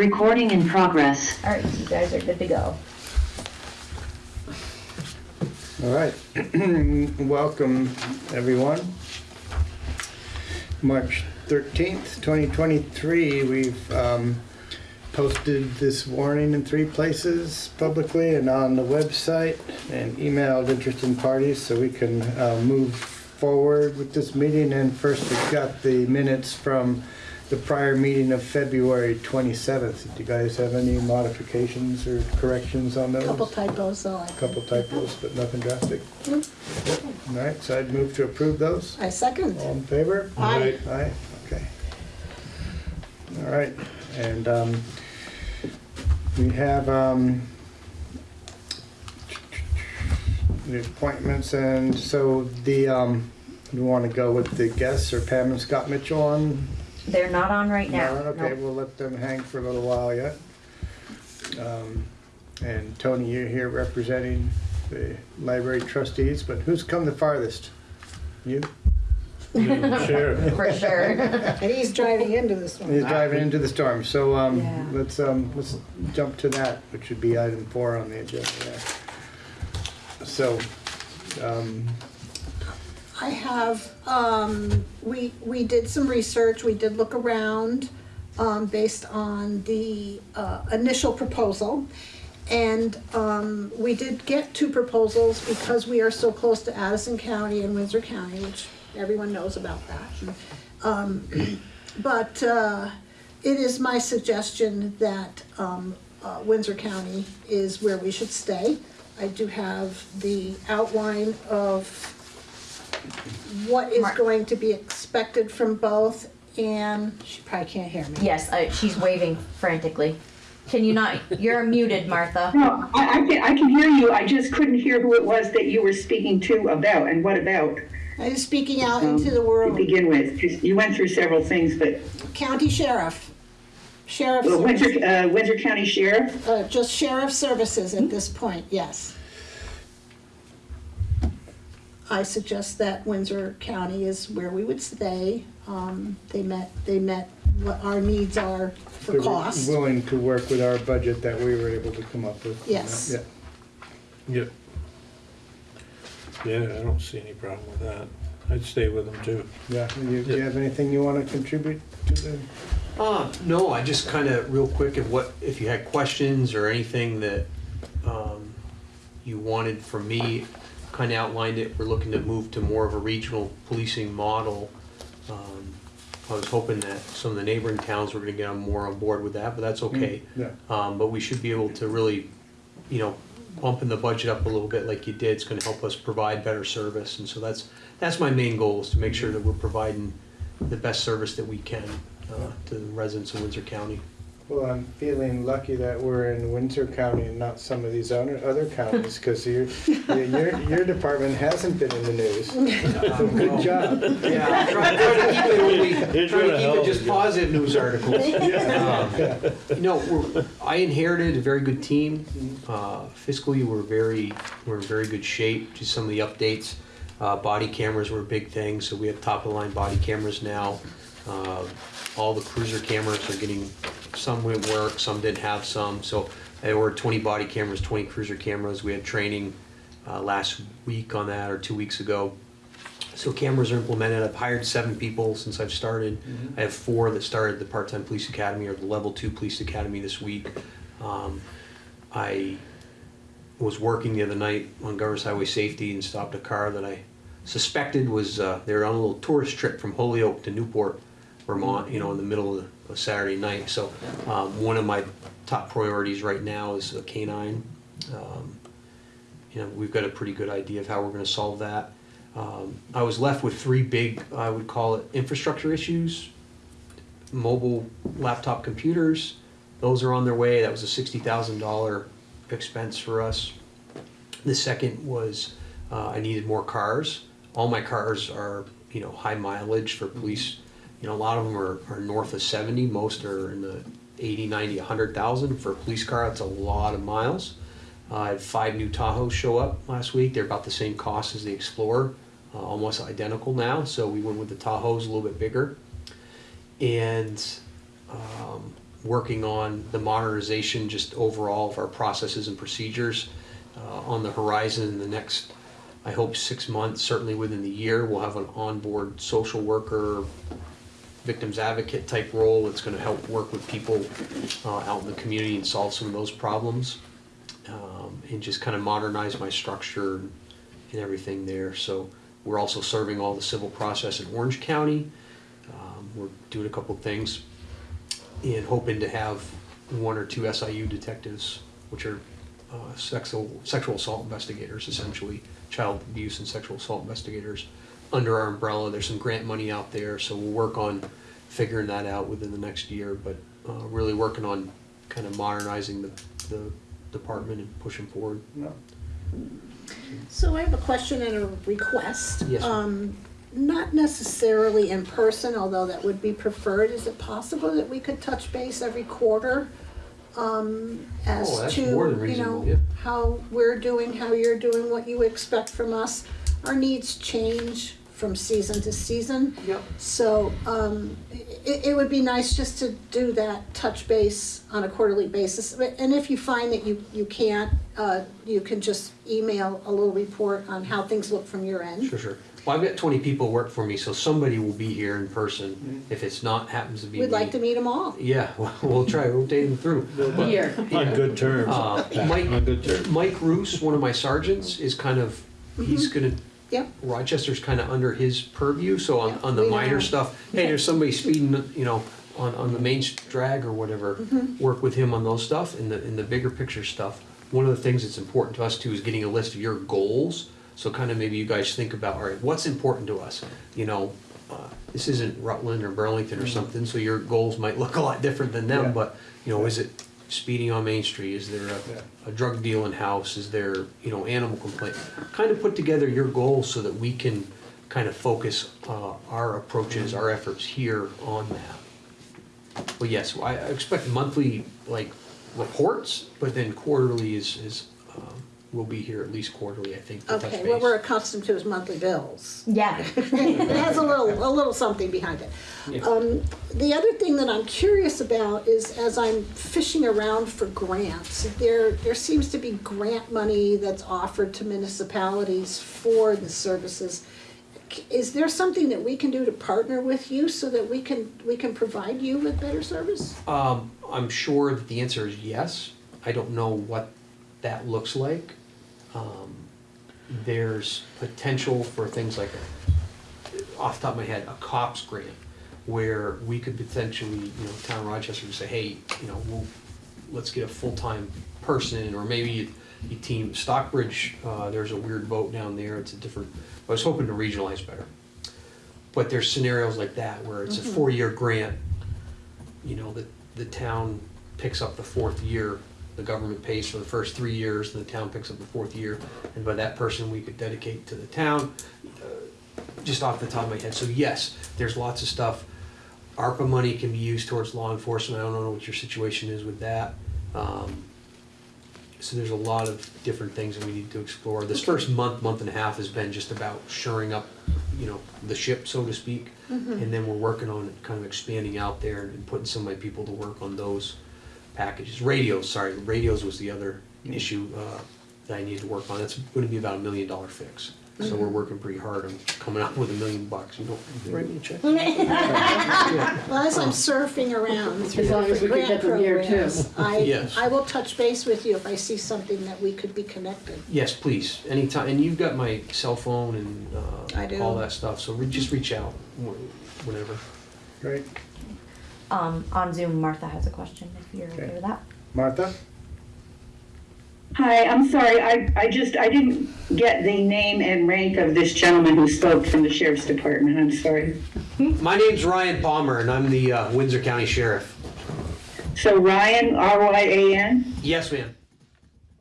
Recording in progress. All right, you guys are good to go. All right, welcome, everyone. March 13th, 2023, we've um, posted this warning in three places publicly and on the website and emailed interested parties so we can uh, move forward with this meeting. And first, we've got the minutes from the prior meeting of February 27th. Do you guys have any modifications or corrections on those? Couple typos, so I. Couple typos, but nothing drastic. All right, so I'd move to approve those. I second. All in favor? Aye. Aye, okay. All right, and um, we have um, the appointments, and so the, um, we want to go with the guests, or Pam and Scott Mitchell on? They're not on right now. No, Okay, Nope. we'll let them hang for a little while yet. Um, And Tony, you're here representing the library trustees, but who's come the farthest? You? Sure. For sure. And he's driving into this one. He's driving into the storm, so, um, Yeah. let's, um, let's jump to that, which would be item four on the agenda there. So, um, I have, um, we, we did some research, we did look around, um, based on the, uh, initial proposal. And, um, we did get two proposals because we are so close to Addison County and Windsor County, which everyone knows about that. Um, but, uh, it is my suggestion that, um, uh, Windsor County is where we should stay. I do have the outline of what is Mar- going to be expected from both, and she probably can't hear me. Yes, I, she's waving frantically. Can you not? You're muted, Martha. No, I, I can, I can hear you, I just couldn't hear who it was that you were speaking to about, and what about, I'm speaking out um, into the world. to begin with, you went through several things, but, County Sheriff, Sheriff, uh, Windsor, uh, Windsor County Sheriff, uh, just Sheriff Services at this point, yes. I suggest that Windsor County is where we would stay. Um, they met, they met what our needs are they for were cost. willing to work with our budget that we were able to come up with. Yes. Yeah. Yep. Yeah, I don't see any problem with that. I'd stay with them too. Yeah, do you, do you have anything you want to contribute to the? Uh, no, I just kind of, real quick, if what, if you had questions or anything that, um, you wanted from me, kind of outlined it, we're looking to move to more of a regional policing model. Um, I was hoping that some of the neighboring towns were gonna get on more on board with that, but that's okay. Yeah. Um, but we should be able to really, you know, bumping the budget up a little bit like you did, it's gonna help us provide better service, and so that's, that's my main goal, is to make sure that we're providing the best service that we can, uh, to the residents of Windsor County. Well, I'm feeling lucky that we're in Windsor County and not some of these other, other counties, because your, your, your department hasn't been in the news. So Good job. Yeah, I'm trying, trying to keep it only, You're trying doing to keep it of a just job. positive news articles. Um, You know, we're, I inherited a very good team. Uh, Fiscally, we're very, we're in very good shape. Just some of the updates. Uh, Body cameras were a big thing, so we have top-of-the-line body cameras now. Uh, All the cruiser cameras are getting, some went work, some didn't have some. So I ordered 20 body cameras, 20 cruiser cameras. We had training uh, last week on that, or two weeks ago. So cameras are implemented. I've hired seven people since I've started. I have four that started the part-time police academy or the level two police academy this week. Um, I was working the other night on Governors Highway Safety and stopped a car that I suspected was, uh, they were on a little tourist trip from Holyoke to Newport, Vermont, you know, in the middle of a Saturday night. So, um, one of my top priorities right now is a canine. Um, you know, we've got a pretty good idea of how we're gonna solve that. Um, I was left with three big, I would call it infrastructure issues. Mobile laptop computers, those are on their way, that was a sixty thousand dollar expense for us. The second was, uh, I needed more cars. All my cars are, you know, high mileage for police. You know, a lot of them are, are north of seventy, most are in the 80, 90, 100,000. For a police car, that's a lot of miles. Uh, I had five new Tahoes show up last week. They're about the same cost as the Explorer, uh, almost identical now. So we went with the Tahoes a little bit bigger. And um, working on the modernization, just overall of our processes and procedures. Uh, on the horizon in the next, I hope, six months, certainly within the year, we'll have an onboard social worker, victims advocate type role that's gonna help work with people uh, out in the community and solve some of those problems. Um, and just kind of modernize my structure and everything there. So we're also serving all the civil process in Orange County. Um, we're doing a couple things and hoping to have one or two SIU detectives, which are uh, sexual, sexual assault investigators, essentially, child abuse and sexual assault investigators, under our umbrella. There's some grant money out there, so we'll work on figuring that out within the next year, but uh, really working on kind of modernizing the, the department and pushing forward. No. So I have a question and a request. Yes. Um, not necessarily in person, although that would be preferred. Is it possible that we could touch base every quarter? Um, Oh, as that's to, you know, yeah. how we're doing, how you're doing, what you expect from us. Our needs change from season to season. Yep. So, um, it, it would be nice just to do that touch base on a quarterly basis. And if you find that you, you can't, uh, you can just email a little report on how things look from your end. Sure, sure. Well, I've got twenty people work for me, so somebody will be here in person. If it's not, happens to be me. We'd like to meet them all. Yeah, well, we'll try, rotate them through. But, Here. On good terms. uh, Mike, On good terms. Mike Roos, one of my sergeants, is kind of, he's gonna, Yep, Rochester's kind of under his purview, so on, on the We minor know. stuff, hey, there's somebody speeding, you know, on, on the main drag or whatever, Mm-hmm. work with him on those stuff, and the, in the bigger picture stuff. One of the things that's important to us too is getting a list of your goals, so kind of maybe you guys think about, all right, what's important to us? You know, uh, this isn't Rutland or Burlington or something, so your goals might look a lot different than Yeah. them, but, you know, is it speeding on Main Street, is there a, a drug dealing house, is there, you know, animal complaint? Kind of put together your goals so that we can kind of focus, uh, our approaches, our efforts here on that. Well, yes, I I expect monthly, like, reports, but then quarterly is, is, we'll be here at least quarterly, I think, to touch okay, base. what we're accustomed to is monthly bills. Yeah. It has a little, a little something behind it. Yeah. Um, the other thing that I'm curious about is as I'm fishing around for grants, there, there seems to be grant money that's offered to municipalities for the services. C- Is there something that we can do to partner with you so that we can, we can provide you with better service? Um, I'm sure that the answer is yes. I don't know what that looks like. Um, there's potential for things like, a- off the top of my head, a COPS grant, where we could potentially, you know, town of Rochester would say, hey, you know, we'll, let's get a full-time person, or maybe a team, Stockbridge, uh, there's a weird vote down there, it's a different, I was hoping to regionalize better. But there's scenarios like that, where it's a four-year grant, you know, the, the town picks up the fourth year, the government pays for the first three years, and the town picks up the fourth year, and by that person, we could dedicate to the town, uh, just off the top of my head, so yes, there's lots of stuff. ARPA money can be used towards law enforcement, I don't know what your situation is with that. Um, So there's a lot of different things that we need to explore. This first month, month and a half has been just about shoring up, you know, the ship, so to speak. And then we're working on kind of expanding out there and putting some of my people to work on those packages. Radios, sorry, radios was the other issue uh, that I needed to work on. That's gonna be about a million dollar fix. So we're working pretty hard on coming up with a million bucks, you know, write me a check. Well, as I'm surfing around through As long as different we can grant get them here, too. programs, I, Yes. I will touch base with you if I see something that we could be connected. Yes, please, anytime, and you've got my cell phone and I uh, do. all that stuff, so re- just reach out wh- whenever. Great. Um, on Zoom, Martha has a question, if you're okay Okay. with that. Martha? Hi, I'm sorry, I, I just, I didn't get the name and rank of this gentleman who spoke from the sheriff's department, I'm sorry. My name's Ryan Palmer, and I'm the uh, Windsor County Sheriff. So Ryan, R-Y-A-N, Yes, ma'am.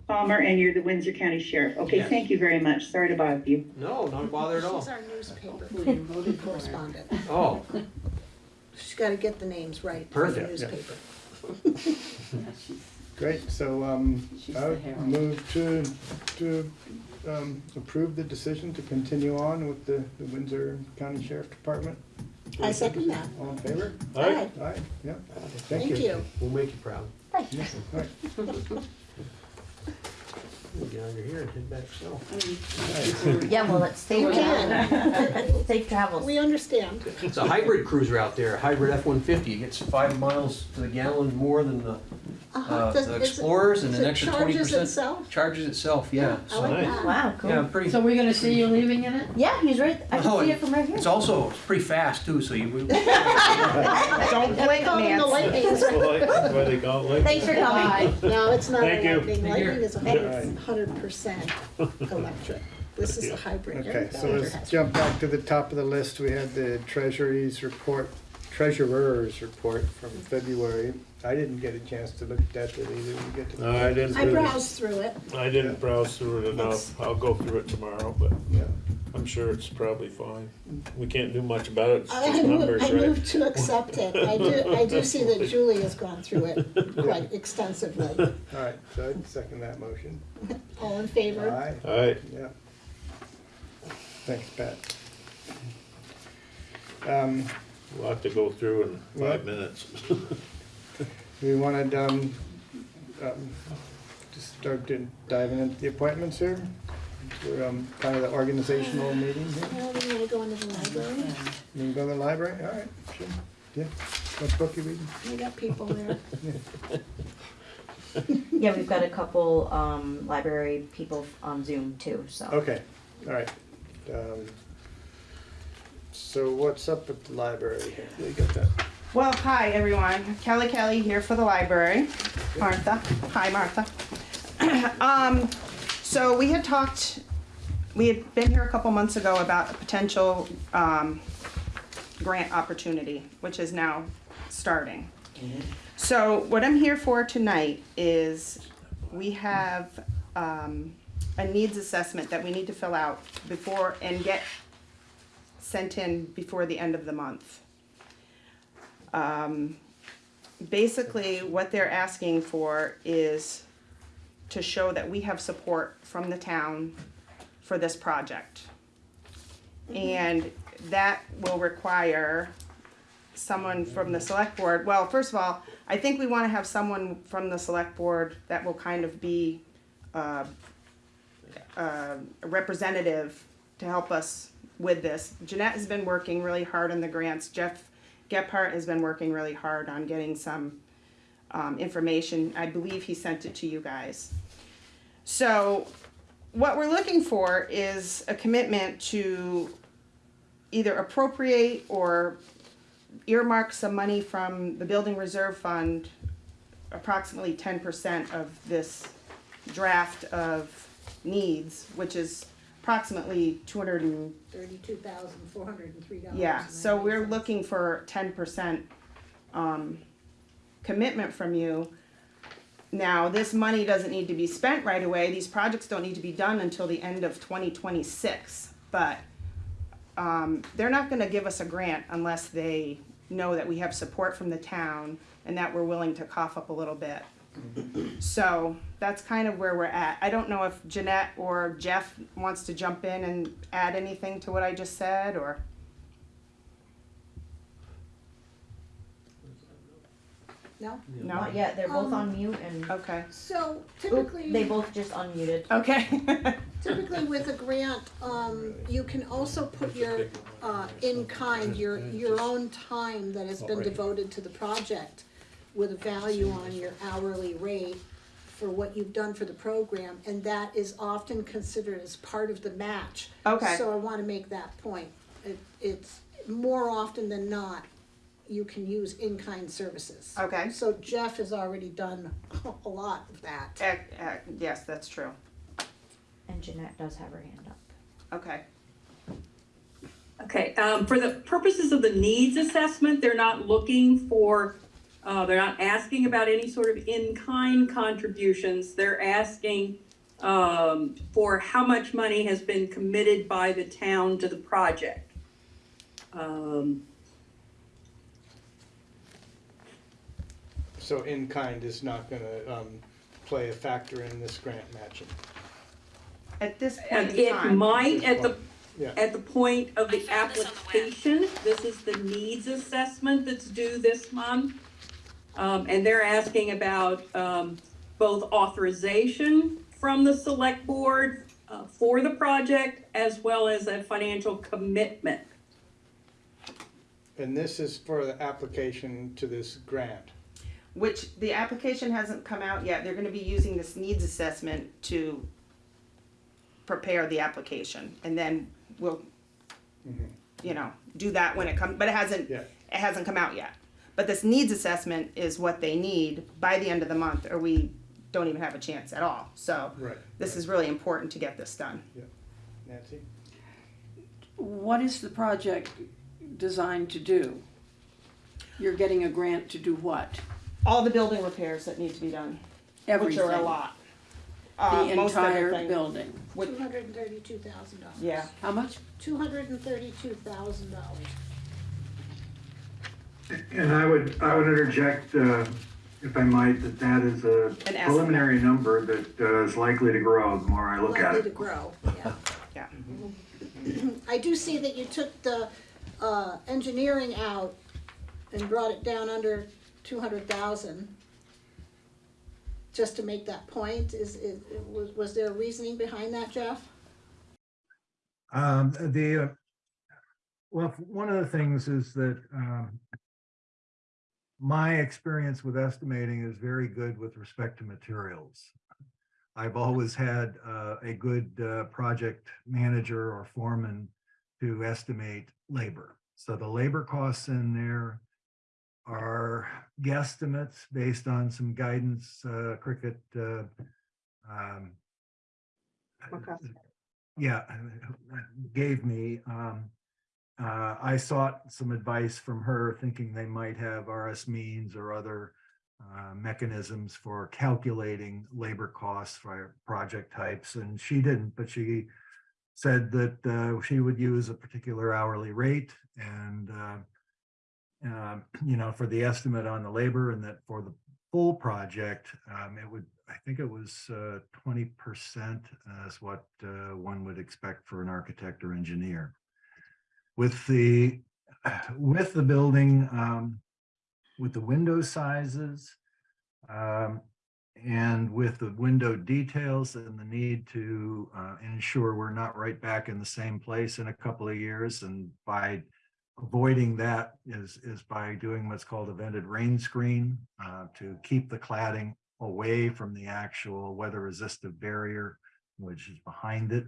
Palmer, and you're the Windsor County Sheriff. Okay, Yes. thank you very much, sorry to bother you. No, not a bother at all. She's our newspaper correspondent. Oh, She's gotta get the names right for the Perfect, yeah. newspaper. Great, so, um, She's I the would Herald. move to, to, um, approve the decision to continue on with the the Windsor County Sheriff Department. I second that. All in favor? Aye. Aye, yeah. Thank you. We'll make you proud. All right. We'll get under here and head back south. Mm-hmm. Yeah, well, let's stay You with that. Safe travels. We understand. It's a hybrid cruiser out there, a hybrid F-150. It gets five miles to the gallon more than the Uh-huh. uh, Does- the is it- Explorers and so an extra twenty charges percent. itself? Charges itself, yeah. I So, like Nice. that. Wow, cool. yeah, pretty. So we're gonna see you leaving in it? Yeah, he's right. I can Oh, see and it from right here. It's also it's pretty fast too, so you. Don't blink, Call them the Nancy. lightning. That's why they call it like. Thanks for coming. No, it's not a Thank you. lightning. Thank you. Lightning is a Thanks. hundred, hundred percent electric. This is a hybrid. Okay, so Every let's has- jump back to the top of the list. We had the treasury's report, treasurer's report from February. I didn't get a chance to look at that, did either of you get to? No, I didn't I really, browsed through it. I didn't browse through it enough. I'll go through it tomorrow, but Yeah. I'm sure it's probably fine. We can't do much about it, it's I just move, numbers, I right? move to accept it. I do, I do see that Julie has gone through it quite extensively. All right, so I'd second that motion. All in favor? Aye, Alright, yeah. Thanks, Pat. Um, a lot to go through in What? five minutes. we wanted, um, um, to start to diving into the appointments here. We're, um, kind of the organizational meeting here. Well, we want to go into the library. You can go to the library, all right, sure, yeah. What book you reading? We got people there. Yeah, we've got a couple um, library people on Zoom too. So Okay, all right. Um, So what's up at the library here? You got that? Well, hi, everyone. Kelly Kelly here for the library. Martha. Hi, Martha. Um, so we had talked, we had been here a couple months ago about a potential, um, grant opportunity, which is now starting. So what I'm here for tonight is we have, um, a needs assessment that we need to fill out before, and get sent in before the end of the month. Um, basically, what they're asking for is to show that we have support from the town for this project. And that will require someone from the select board, well, first of all, I think we wanna have someone from the select board that will kind of be, uh, uh, a representative to help us with this. Jeanette has been working really hard on the grants. Jeff Gephardt has been working really hard on getting some um, information. I believe he sent it to you guys. So, what we're looking for is a commitment to either appropriate or earmark some money from the building reserve fund, approximately ten percent of this draft of needs, which is approximately two hundred and Thirty-two thousand, four hundred and three dollars. yeah, so we're looking for ten percent, um, commitment from you. Now, this money doesn't need to be spent right away, these projects don't need to be done until the end of twenty twenty-six, but, um, they're not gonna give us a grant unless they know that we have support from the town and that we're willing to cough up a little bit. So, that's kind of where we're at. I don't know if Jeanette or Jeff wants to jump in and add anything to what I just said, or? No? No? not yet. They're both Um, on mute and Okay. So Oop, typically. they both just unmuted. Okay. Typically with a grant, um, you can also put your, uh, in kind, your, your own time that has been devoted to the project with a value on your hourly rate for what you've done for the program, and that is often considered as part of the match. Okay. So I wanna make that point. It, it's, more often than not, you can use in-kind services. Okay. So Jeff has already done a lot of that. Eh, eh, yes, that's true. And Jeanette does have her hand up. Okay. Okay, um, for the purposes of the needs assessment, they're not looking for, uh, they're not asking about any sort of in-kind contributions. They're asking, um, for how much money has been committed by the town to the project. Um, So in-kind is not gonna, um, play a factor in this grant matching. At this point and in it time. might at the, Yeah. at the point of the I found this on the web. application. This is the needs assessment that's due this month. Um, and they're asking about, um, both authorization from the select board, uh, for the project as well as a financial commitment. And this is for the application to this grant. Which the application hasn't come out yet. They're gonna be using this needs assessment to prepare the application and then we'll, you know, do that when it comes, but it hasn't, Yeah. it hasn't come out yet. But this needs assessment is what they need by the end of the month or we don't even have a chance at all. So Right. this is really important to get this done. Nancy? What is the project designed to do? You're getting a grant to do what? All the building repairs that need to be done, which Everything? are a lot. Uh, The most entire everything. building? Which- Two hundred and thirty-two thousand dollars. Yeah. How much? Two hundred and thirty-two thousand dollars. And I would, I would interject, uh, if I might, that that is a An estimate. preliminary number that uh, is likely to grow the more I look at Likely to it. grow, yeah. Yeah. I do see that you took the, uh, engineering out and brought it down under two hundred thousand. Just to make that point, is, is, was, was there a reasoning behind that, Jeff? Um, the, uh, well, one of the things is that, um, my experience with estimating is very good with respect to materials. I've always had, uh, a good, uh, project manager or foreman to estimate labor. So the labor costs in there are guesstimates based on some guidance, uh, Cricket, uh, um, yeah, gave me. Um, uh, I sought some advice from her, thinking they might have RSMeans or other uh, mechanisms for calculating labor costs for project types, and she didn't, but she said that uh, she would use a particular hourly rate and uh, um, you know, for the estimate on the labor and that for the full project, um, it would, I think it was uh, twenty percent is what uh, one would expect for an architect or engineer. With the, with the building, um, with the window sizes, um, and with the window details and the need to uh, ensure we're not right back in the same place in a couple of years and by avoiding that is, is by doing what's called a vented rain screen uh, to keep the cladding away from the actual weather resistive barrier, which is behind it.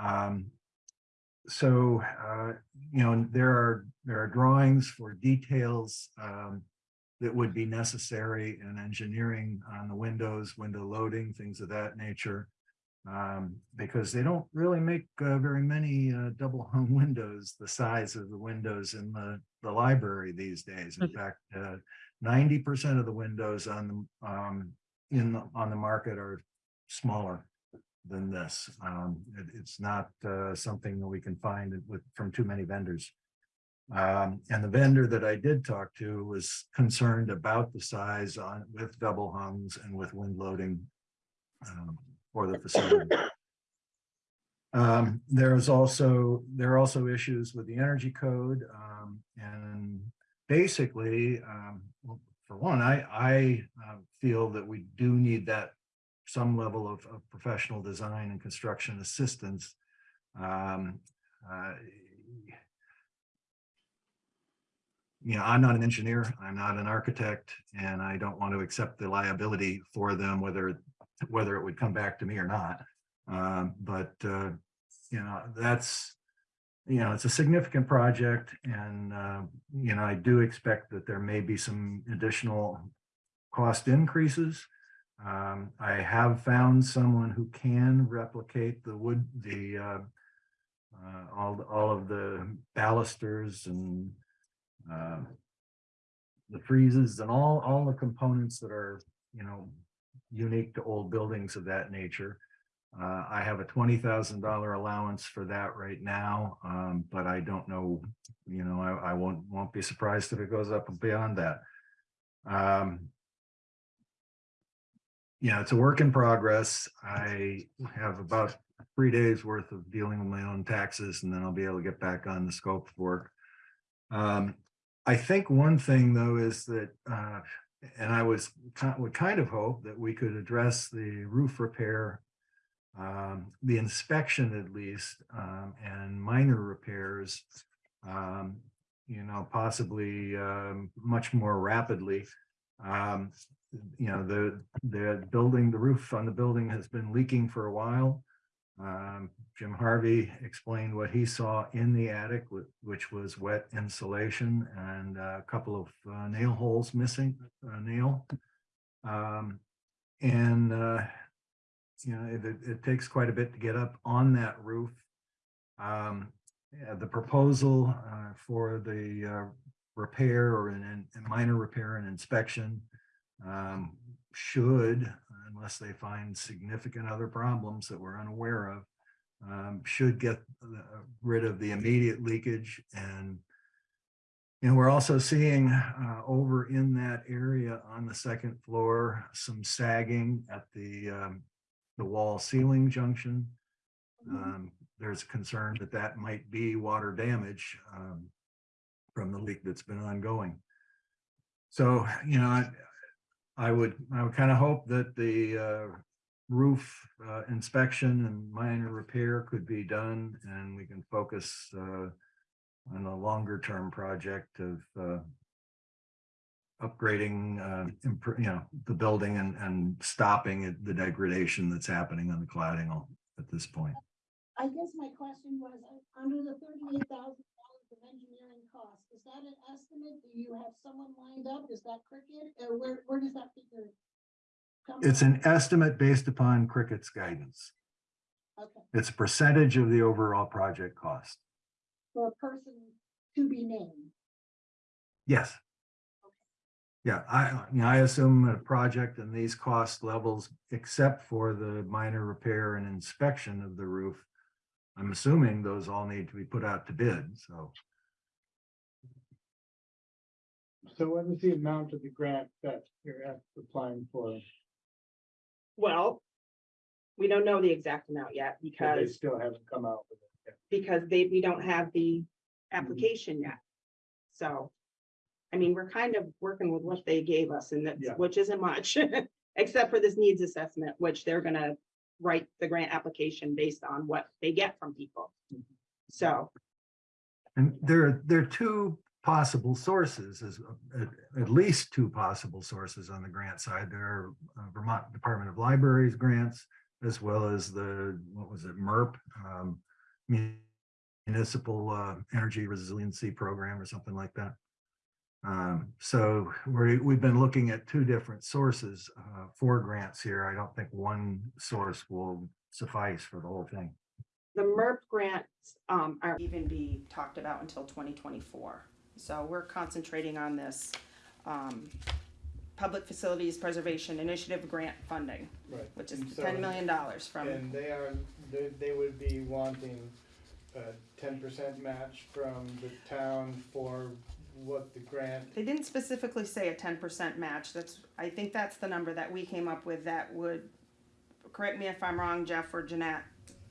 Um, so, uh, you know, there are, there are drawings for details um, that would be necessary in engineering on the windows, window loading, things of that nature um, because they don't really make uh, very many uh, double hung windows the size of the windows in the, the library these days. In fact, uh, ninety percent of the windows on the, um, in, the- on the market are smaller than this. Um, it- it's not uh, something that we can find with, from too many vendors. Um, and the vendor that I did talk to was concerned about the size on, with double hungs and with wind loading um, for the facility. Um, there's also, there are also issues with the energy code, um, and basically, um, well, for one, I, I uh, feel that we do need that some level of, of professional design and construction assistance. Um, uh, you know, I'm not an engineer, I'm not an architect, and I don't want to accept the liability for them, whether whether it would come back to me or not. Um, but, uh, you know, that's, you know, it's a significant project and, uh, you know, I do expect that there may be some additional cost increases. Um, I have found someone who can replicate the wood, the, uh, uh, all, all of the balusters and, uh, the friezes and all, all the components that are, you know, unique to old buildings of that nature. Uh, I have a twenty thousand dollar allowance for that right now, um, but I don't know, you know, I, I won't, won't be surprised if it goes up beyond that. Um, know, it's a work in progress. I have about three days worth of dealing with my own taxes and then I'll be able to get back on the scope of work. Um, I think one thing though is that, uh, and I was, would kind of hope that we could address the roof repair, um, the inspection at least, um, and minor repairs, um, you know, possibly, um, much more rapidly. Um, you know, the, the building, the roof on the building has been leaking for a while. Um, Jim Harvey explained what he saw in the attic, which was wet insulation and a couple of uh, nail holes missing, a nail. Um, and, uh, you know, it, it- it takes quite a bit to get up on that roof. Um, yeah, the proposal, uh, for the, uh, repair or an, an minor repair and inspection, um, should, unless they find significant other problems that we're unaware of, um, should get rid of the immediate leakage and and we're also seeing uh, over in that area on the second floor, some sagging at the um, the wall ceiling junction. Um, There's concern that that might be water damage um, from the leak that's been ongoing. So, you know, I, I would, I would kind of hope that the uh, roof uh, inspection and minor repair could be done and we can focus uh, on a longer term project of uh, upgrading, uh, you know, the building and, and stopping the degradation that's happening on the cladding at this point. I guess my question was, uh, under the thirty-eight thousand dollars of engineering costs, is that an estimate? Do you have someone lined up? Is that Cricket? Where, where does that figure? come from? It's from? an estimate based upon Cricket's guidance. Okay, It's a percentage of the overall project cost. for a person to be named. Yes. Yeah, I, you know, I assume a project and these cost levels, except for the minor repair and inspection of the roof. I'm assuming those all need to be put out to bid, so. So what is the amount of the grant that you're applying for? Well, we don't know the exact amount yet because They because, still haven't come out with it. because they, we don't have the mm-hmm. application yet. So, I mean, we're kind of working with what they gave us and Yeah. that's, which isn't much. Except for this needs assessment, which they're gonna write the grant application based on what they get from people. So, And there, are there are two possible sources, is at, at least two possible sources on the grant side. There are uh, Vermont Department of Libraries grants, as well as the, what was it, MERP? um, Municipal uh, Energy Resiliency Program or something like that. Um, so we, we've been looking at two different sources uh, for grants here. I don't think one source will suffice for the whole thing. the MERP grants, um, are, even be talked about until twenty twenty-four. So we're concentrating on this, um, Public Facilities Preservation Initiative Grant Funding, Right. which is so- ten million dollars from, And they are, they, they would be wanting a ten percent match from the town for what the grant, they didn't specifically say a ten percent match, that's, I think that's the number that we came up with that would, correct me if I'm wrong, Jeff or Jeanette,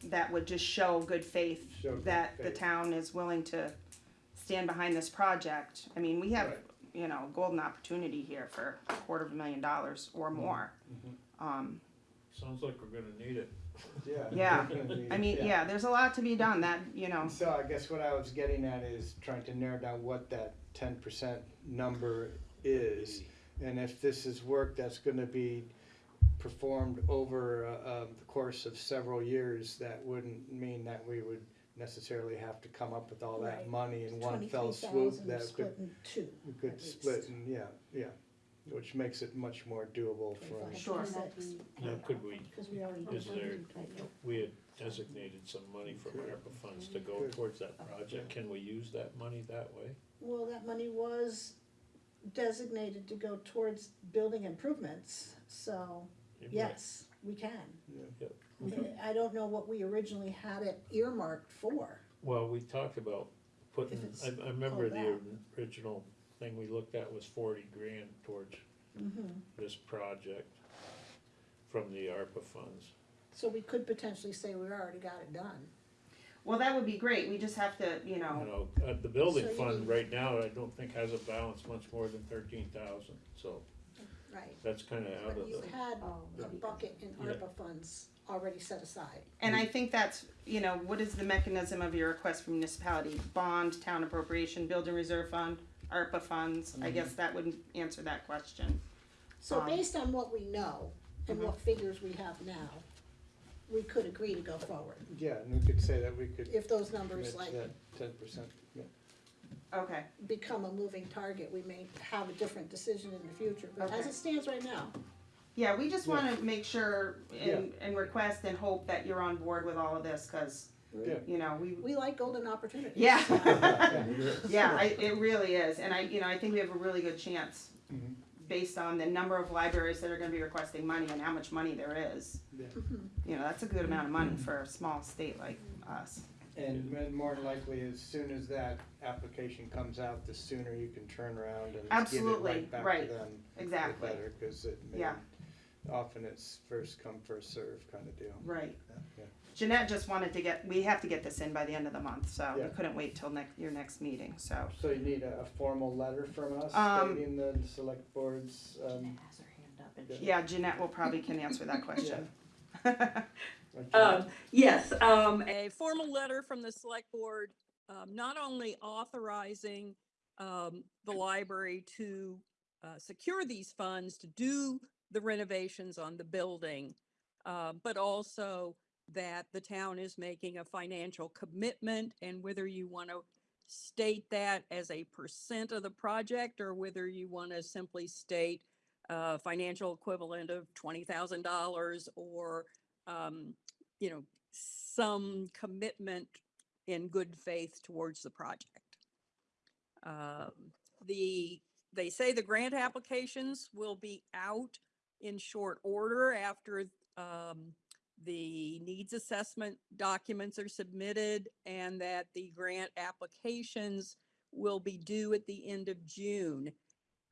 that would just show good faith Show good that the faith. town is willing to stand behind this project. I mean, we have, Right. you know, a golden opportunity here for a quarter of a million dollars or more. Um, Sounds like we're gonna need it. Yeah. Yeah, I mean, yeah, there's a lot to be done that, you know, So I guess what I was getting at is trying to narrow down what that ten percent number is. And if this is work that's gonna be performed over, uh, uh, the course of several years, that wouldn't mean that we would necessarily have to come up with all that Right. money in one fell swoop. 23,000 That split could, in two. we could least. split and, yeah, yeah, which makes it much more doable for. Sure. Now, could we, Because we already. is there, we had designated some money from ARPA funds to go towards that project. Can we use that money that way? Well, that money was designated to go towards building improvements, so You might- yes, we can. Yep. I don't know what we originally had it earmarked for. Well, we talked about putting, it's I, I remember the that. original thing we looked at was forty grand towards Mm-hmm. this project from the ARPA funds. So we could potentially say we already got it done. Well, that would be great, we just have to, you You know, know, uh, the building So you fund need- right now, I don't think has a balance much more than thirteen thousand, so Right. that's kinda out But of you the. had Oh, a bucket in Yeah. ARPA funds already set aside. and I think that's, you know, what is the mechanism of your request from municipality? Bond, town appropriation, building reserve fund, ARPA funds, I guess that would answer that question. So Um, based on what we know and Mm-hmm. what figures we have now, we could agree to go forward. Yeah, and we could say that we could If those numbers like to that ten percent, yeah. Okay, become a moving target, we may have a different decision in the future, but as Okay. it stands right now, yeah, we just Yeah. wanna make sure and, and request and hope that you're on board with all of this, cause, Yeah. you know, we, we like golden opportunities. yeah. Yeah, I, it really is, and I, you know, I think we have a really good chance, Mhm. based on the number of libraries that are gonna be requesting money and how much money there is. Yeah. You know, that's a good amount of money for a small state like us. And and more than likely, as soon as that application comes out, the sooner you can turn around and give it Absolutely, right back right, to them. the exactly. better, cause it may, Yeah. often it's first come, first served kind of deal. Right. Yeah. Jeanette just wanted to get, we have to get this in by the end of the month, so we Yeah. couldn't wait till next, your next meeting, so. So you need a a formal letter from us Um, stating the select board's, um, has her hand up and Yeah. Yeah, Jeanette will probably can answer that question. Um, yes, um, a formal letter from the select board, um, not only authorizing, um, the library to, uh, secure these funds to do the renovations on the building, uh, but also that the town is making a financial commitment and whether you want to state that as a percent of the project or whether you want to simply state, uh, financial equivalent of twenty thousand dollars or, um, you know, some commitment in good faith towards the project. Um, the, they say the grant applications will be out in short order after, um, the needs assessment documents are submitted and that the grant applications will be due at the end of June.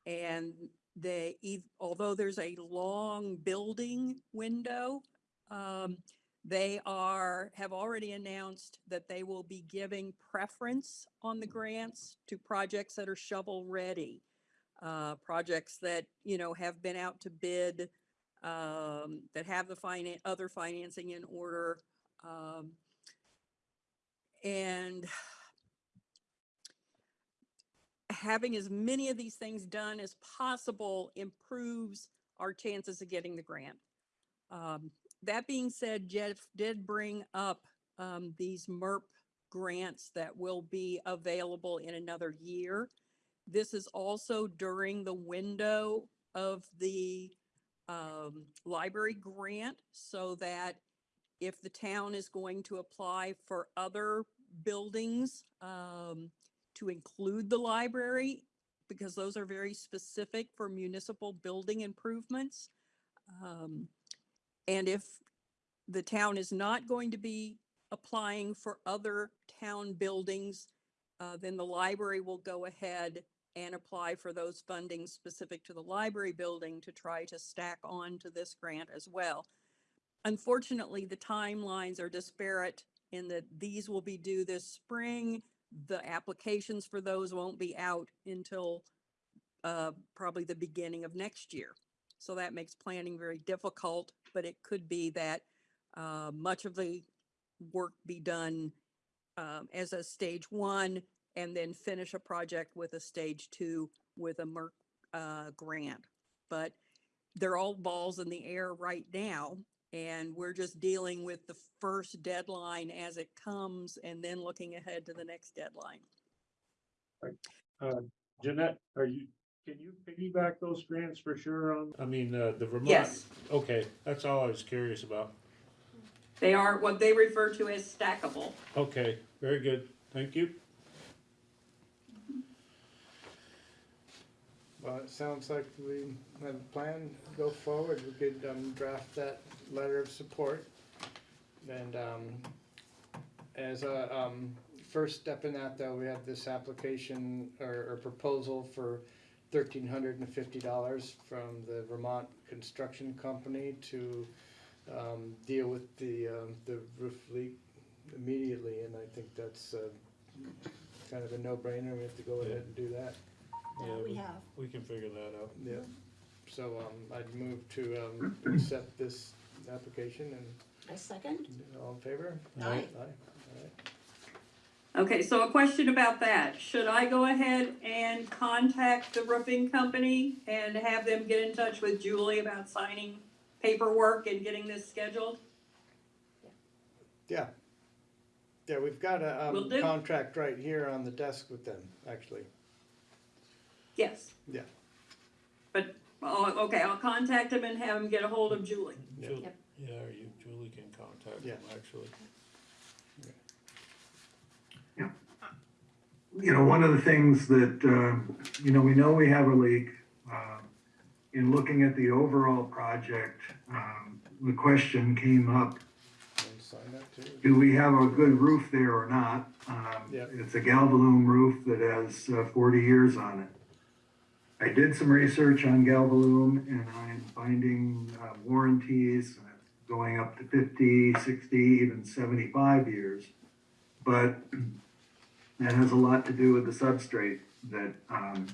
And they, although there's a long building window, um, they are, have already announced that they will be giving preference on the grants to projects that are shovel-ready. Uh, projects that, you know, have been out to bid, um, that have the other financing in order. Um, and having as many of these things done as possible improves our chances of getting the grant. Um, that being said, Jeff did bring up um, these MERP grants that will be available in another year. This is also during the window of the um, library grant so that if the town is going to apply for other buildings um, to include the library, because those are very specific for municipal building improvements. Um, and if the town is not going to be applying for other town buildings, uh, then the library will go ahead and apply for those fundings specific to the library building to try to stack on to this grant as well. Unfortunately, the timelines are disparate in that these will be due this spring. The applications for those won't be out until uh, probably the beginning of next year. So that makes planning very difficult, but it could be that uh, much of the work be done um, as a stage one and then finish a project with a stage two with a MERP uh, grant. But they're all balls in the air right now. And we're just dealing with the first deadline as it comes and then looking ahead to the next deadline. Uh, Jeanette, are you, can you piggyback those grants for sure on, I mean, uh, the Vermont? Yes. Okay, that's all I was curious about. They are what they refer to as stackable. Okay, very good, thank you. Well, it sounds like we have a plan, to go forward, we could, um, draft that letter of support. And, um, as a, um, first step in that though, we have this application or, or proposal for thirteen hundred and fifty dollars from the Vermont Construction Company to um, deal with the, um, the roof leak immediately, and I think that's, uh, kind of a no-brainer, we have to go ahead and do that. Yeah, we have. We can figure that out. Yeah, so, um, I'd move to, um, accept this application and I second. all in favor? Aye. Aye, all right. Okay, so a question about that. Should I go ahead and contact the roofing company and have them get in touch with Julie about signing paperwork and getting this scheduled? Yeah. Yeah, we've got a, Will um, do. contract right here on the desk with them, actually, Yes, yeah. but, oh, okay, I'll contact them and have them get a hold of Julie. Ju- Yep. Yeah, or you, Julie can contact Yeah. them, actually. you know, one of the things that, uh, you know, we know we have a leak. uh, In looking at the overall project, um, the question came up, And sign that too. do we have a good roof there or not? Um, Yep. It's a Galvalume roof that has uh, 40 years on it. I did some research on Galvalume and I'm finding uh, warranties uh, going up to 50, 60, even 75 years. But that has a lot to do with the substrate that um,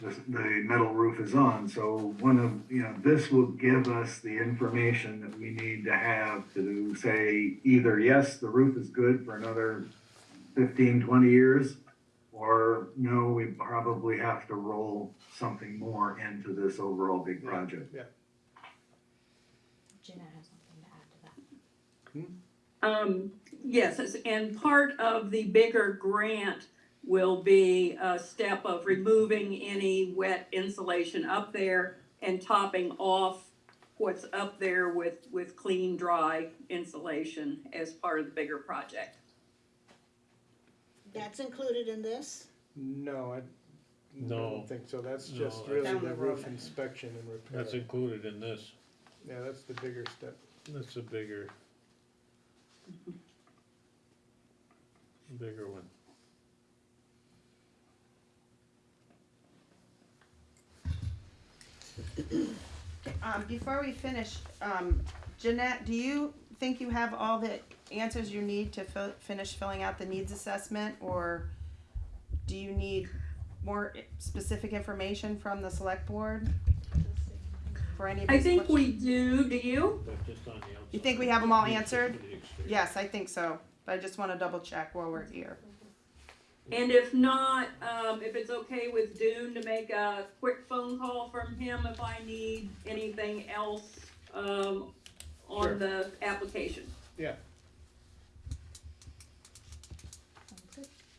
the, the metal roof is on. So one of, you know, this will give us the information that we need to have to say either, yes, the roof is good for another 15, 20 years, or no, we probably have to roll something more into this overall big project. Yeah, Jeanette has something to add to that. Um, yes, it's- and part of the bigger grant will be a step of removing any wet insulation up there and topping off what's up there with, with clean, dry insulation as part of the bigger project. That's included in this? no, I No. don't think so, that's No, just that's- really Down the the roof road. inspection and repair. That's included in this. Yeah, that's the bigger step. That's a bigger. Bigger one. Um, before we finish, um, Jeanette, do you think you have all the answers you need to fill, finish filling out the needs assessment? Or do you need more specific information from the select board? For any of I these think questions? we do, do you? But just on the outside. You think we have them all answered? to the exterior. Yes, I think so, but I just wanna double check while we're here. And if not, um, if it's okay with Dune to make a quick phone call from him if I need anything else, um, Sure. on the application. Yeah,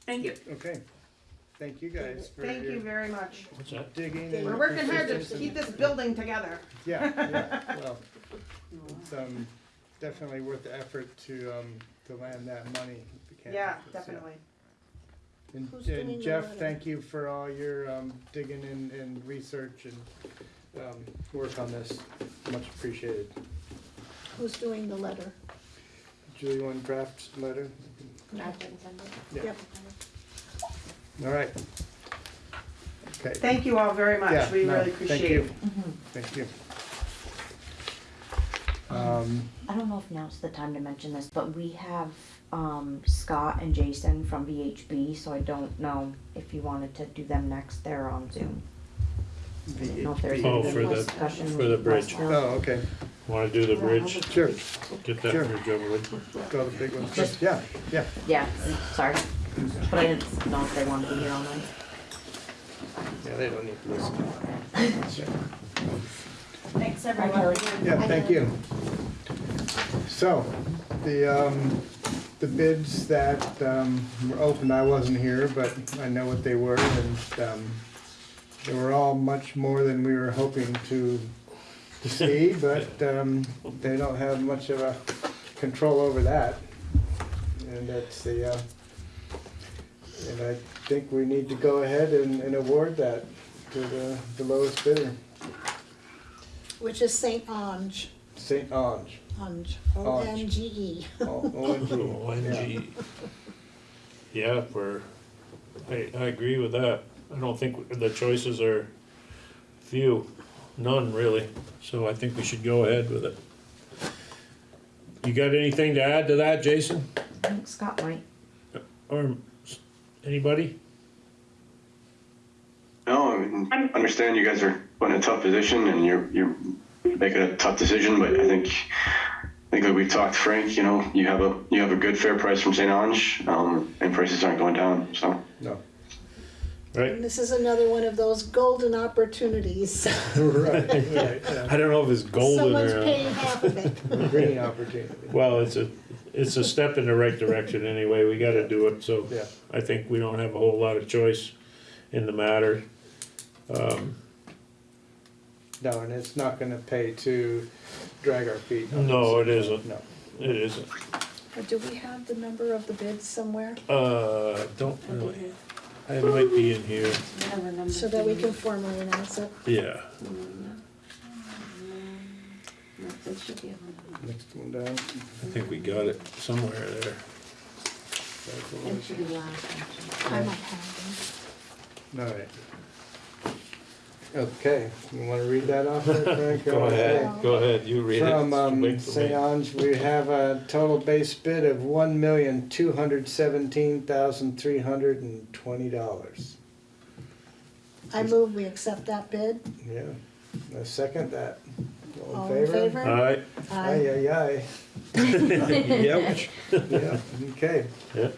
Thank you. okay. Thank you guys for Thank you your very much. What's that? digging and. We're working hard to persistence keep this building together. Yeah, yeah, well, it's, um, definitely worth the effort to, um, to land that money if we can. Yeah, definitely. And, Who's doing and the Jeff, letter? thank you for all your, um, digging and, and research and, um, work on this, much appreciated. Who's doing the letter? Julie, one draft letter? I can send it. Yeah. Yep. All right. Okay. Thank you all very Yeah, much, we no, really thank appreciate you. it. Thank you. Um, I don't know if now's the time to mention this, but we have um, Scott and Jason from VHB, so I don't know if you wanted to do them next. They're on Zoom. I didn't know if there's VHB. Oh, any for the- discussion for the with bridge. Westville. oh, okay, Wanna do the bridge? sure, Get that Sure. bridge over with. go the big ones Just- yeah, yeah. Yeah, sorry, but I didn't know if they wanted to be here all night. Yeah, they don't need to listen. Thanks, Bye, everyone. Yeah, thank you. So, the, um, the bids that, um, were open, I wasn't here, but I know what they were, and, um, they were all much more than we were hoping to, to see, but, um, they don't have much of a control over that. And that's the, uh, and I think we need to go ahead and, and award that to the, the lowest bidder, Which is Saint Onge, St. Onge. Onge, O N G E. O- ONG. ONG. Yeah, we're, I, I agree with that. I don't think the choices are few, none really. So I think we should go ahead with it. you got anything to add to that, Jason? I think Scott might. Or anybody? No, I mean, understand you guys are in a tough position and you're, you're making a tough decision, but I think, I think like we've talked, Frank, you know, you have a, you have a good fair price from St. Onge, um, and prices aren't going down, so. No. Right? And this is another one of those golden opportunities. Right, right, yeah. I don't know if it's golden Someone's or. paying half of it. Green opportunity. Well, it's a, it's a step in the right direction anyway, we gotta do it, so. Yeah. I think we don't have a whole lot of choice in the matter. Um, No, and it's not gonna pay to drag our feet. on No, it isn't. No. it isn't, Do we have the number of the bids somewhere uh, don't really, it might be in here, so that we can formally announce it? yeah. No, they should be able to- Next one down. I think we got it somewhere there. It should be last, actually. I might have All right. Okay, you wanna read that off there, Frank? Go ahead, go ahead, you read it. From, um, Wait for St. Onge, we have a total base bid of one million, two hundred seventeen thousand, three hundred and twenty dollars. I move we accept that bid. Yeah, I second that. All in favor? Alright, Aye, aye, aye. yep, Yeah, okay. yeah,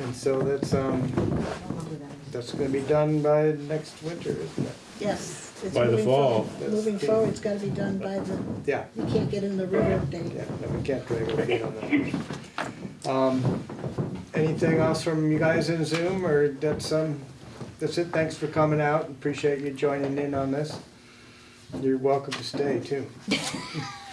And so that's, um, that's gonna be done by next winter, isn't it? Yes. it's By the moving fall. forward. Moving forward, it's gotta be done by the, Yeah, you can't get in the river date. yeah, no, we can't drag our feet on that. Um, anything else from you guys in Zoom, or that's, um, that's it? Thanks for coming out, appreciate you joining in on this. You're welcome to stay too.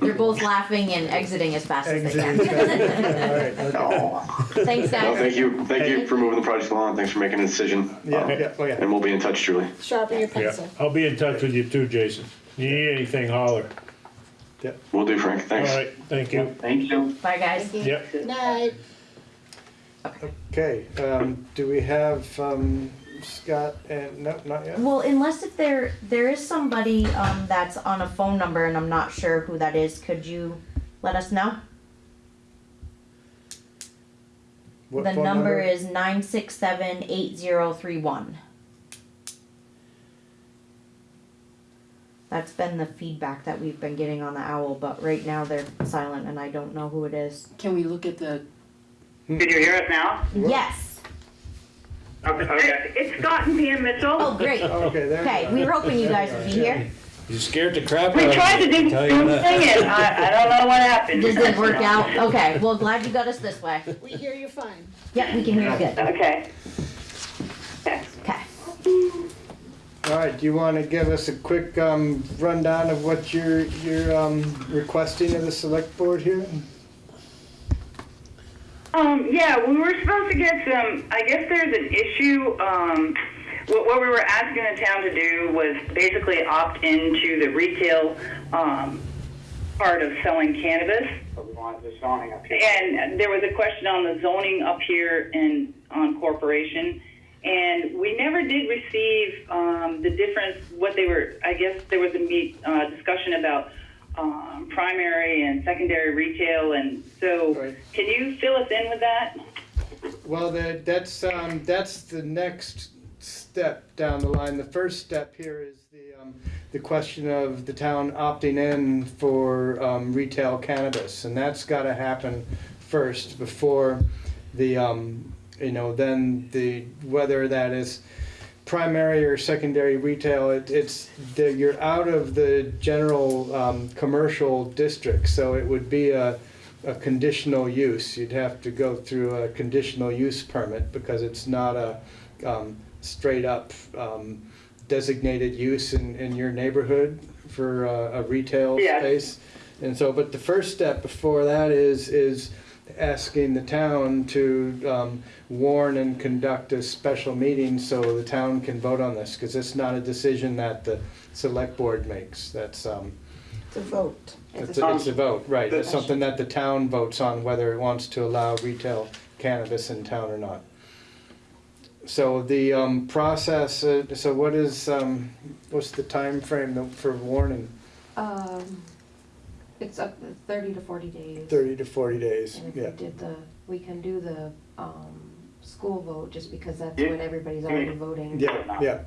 They're both laughing and exiting as fast as they Exit. can. All right, okay. Thanks, Well, guys. thank you, thank you for moving the project along, thanks for making a decision. Yeah, Um, yeah, oh yeah. And we'll be in touch, Julie. Sharpen your yeah, pencil. I'll be in touch with you too, Jason. You need anything, holler. Will do, Frank, thanks. Alright, thank you. Thank you. Bye, guys. Yep, Night. Okay, um, do we have, um, Scott and, no, not yet? Well, unless if there there is somebody um, that's on a phone number and I'm not sure who that is, could you let us know? What the phone number, is nine six seven eight zero three one. That's been the feedback that we've been getting on the owl, but right now they're silent and I don't know who it is. Can we look at the, Did you hear us now? Yes. Okay. It's Scott and Pam Mitchell. Oh, great. Okay, there. Okay, we were hoping you guys would be here. you scared the crap out of We me. tried to do tell you Zoom that. singing. I, I don't know what happened. Just didn't work out. Okay, well, glad you got us this way. We hear you fine. Yep, we can hear you good. Okay. Okay. Okay. All right, do you want to give us a quick um, rundown of what you're, you're um, requesting of the select board here? Um, yeah, we were supposed to get some, I guess there's an issue, um, what, what we were asking the town to do was basically opt into the retail, um, part of selling cannabis. We wanted the zoning up here. And there was a question on the zoning up here in, on corporation. And we never did receive, um, the difference, what they were, I guess there was a meet, uh, discussion about, um, primary and secondary retail. And so Right. can you fill us in with that? Well, that, that's, um, that's the next step down the line. The first step here is the, um, the question of the town opting in for, um, retail cannabis. And that's gotta happen first before the, um, you know, then the, whether that is primary or secondary retail, it, it's, the, you're out of the general, um, commercial district. So it would be a, a conditional use. You'd have to go through a conditional use permit because it's not a um, straight up um, designated use in, in your neighborhood for a, a retail Yeah. space. And so, but the first step before that is is asking the town to um, warn and conduct a special meeting so the town can vote on this because it's not a decision that the select board makes. That's um, It's a vote. it's a, it's a vote, right, it's something that the town votes on whether it wants to allow retail cannabis in town or not. so the, um, process, uh, so what is, um, what's the time frame for warning? Um, it's up to thirty to forty days. Thirty to forty days, And if yeah. we did the, we can do the, um, school vote, just because that's Yeah. when everybody's already voting. Yeah, yeah.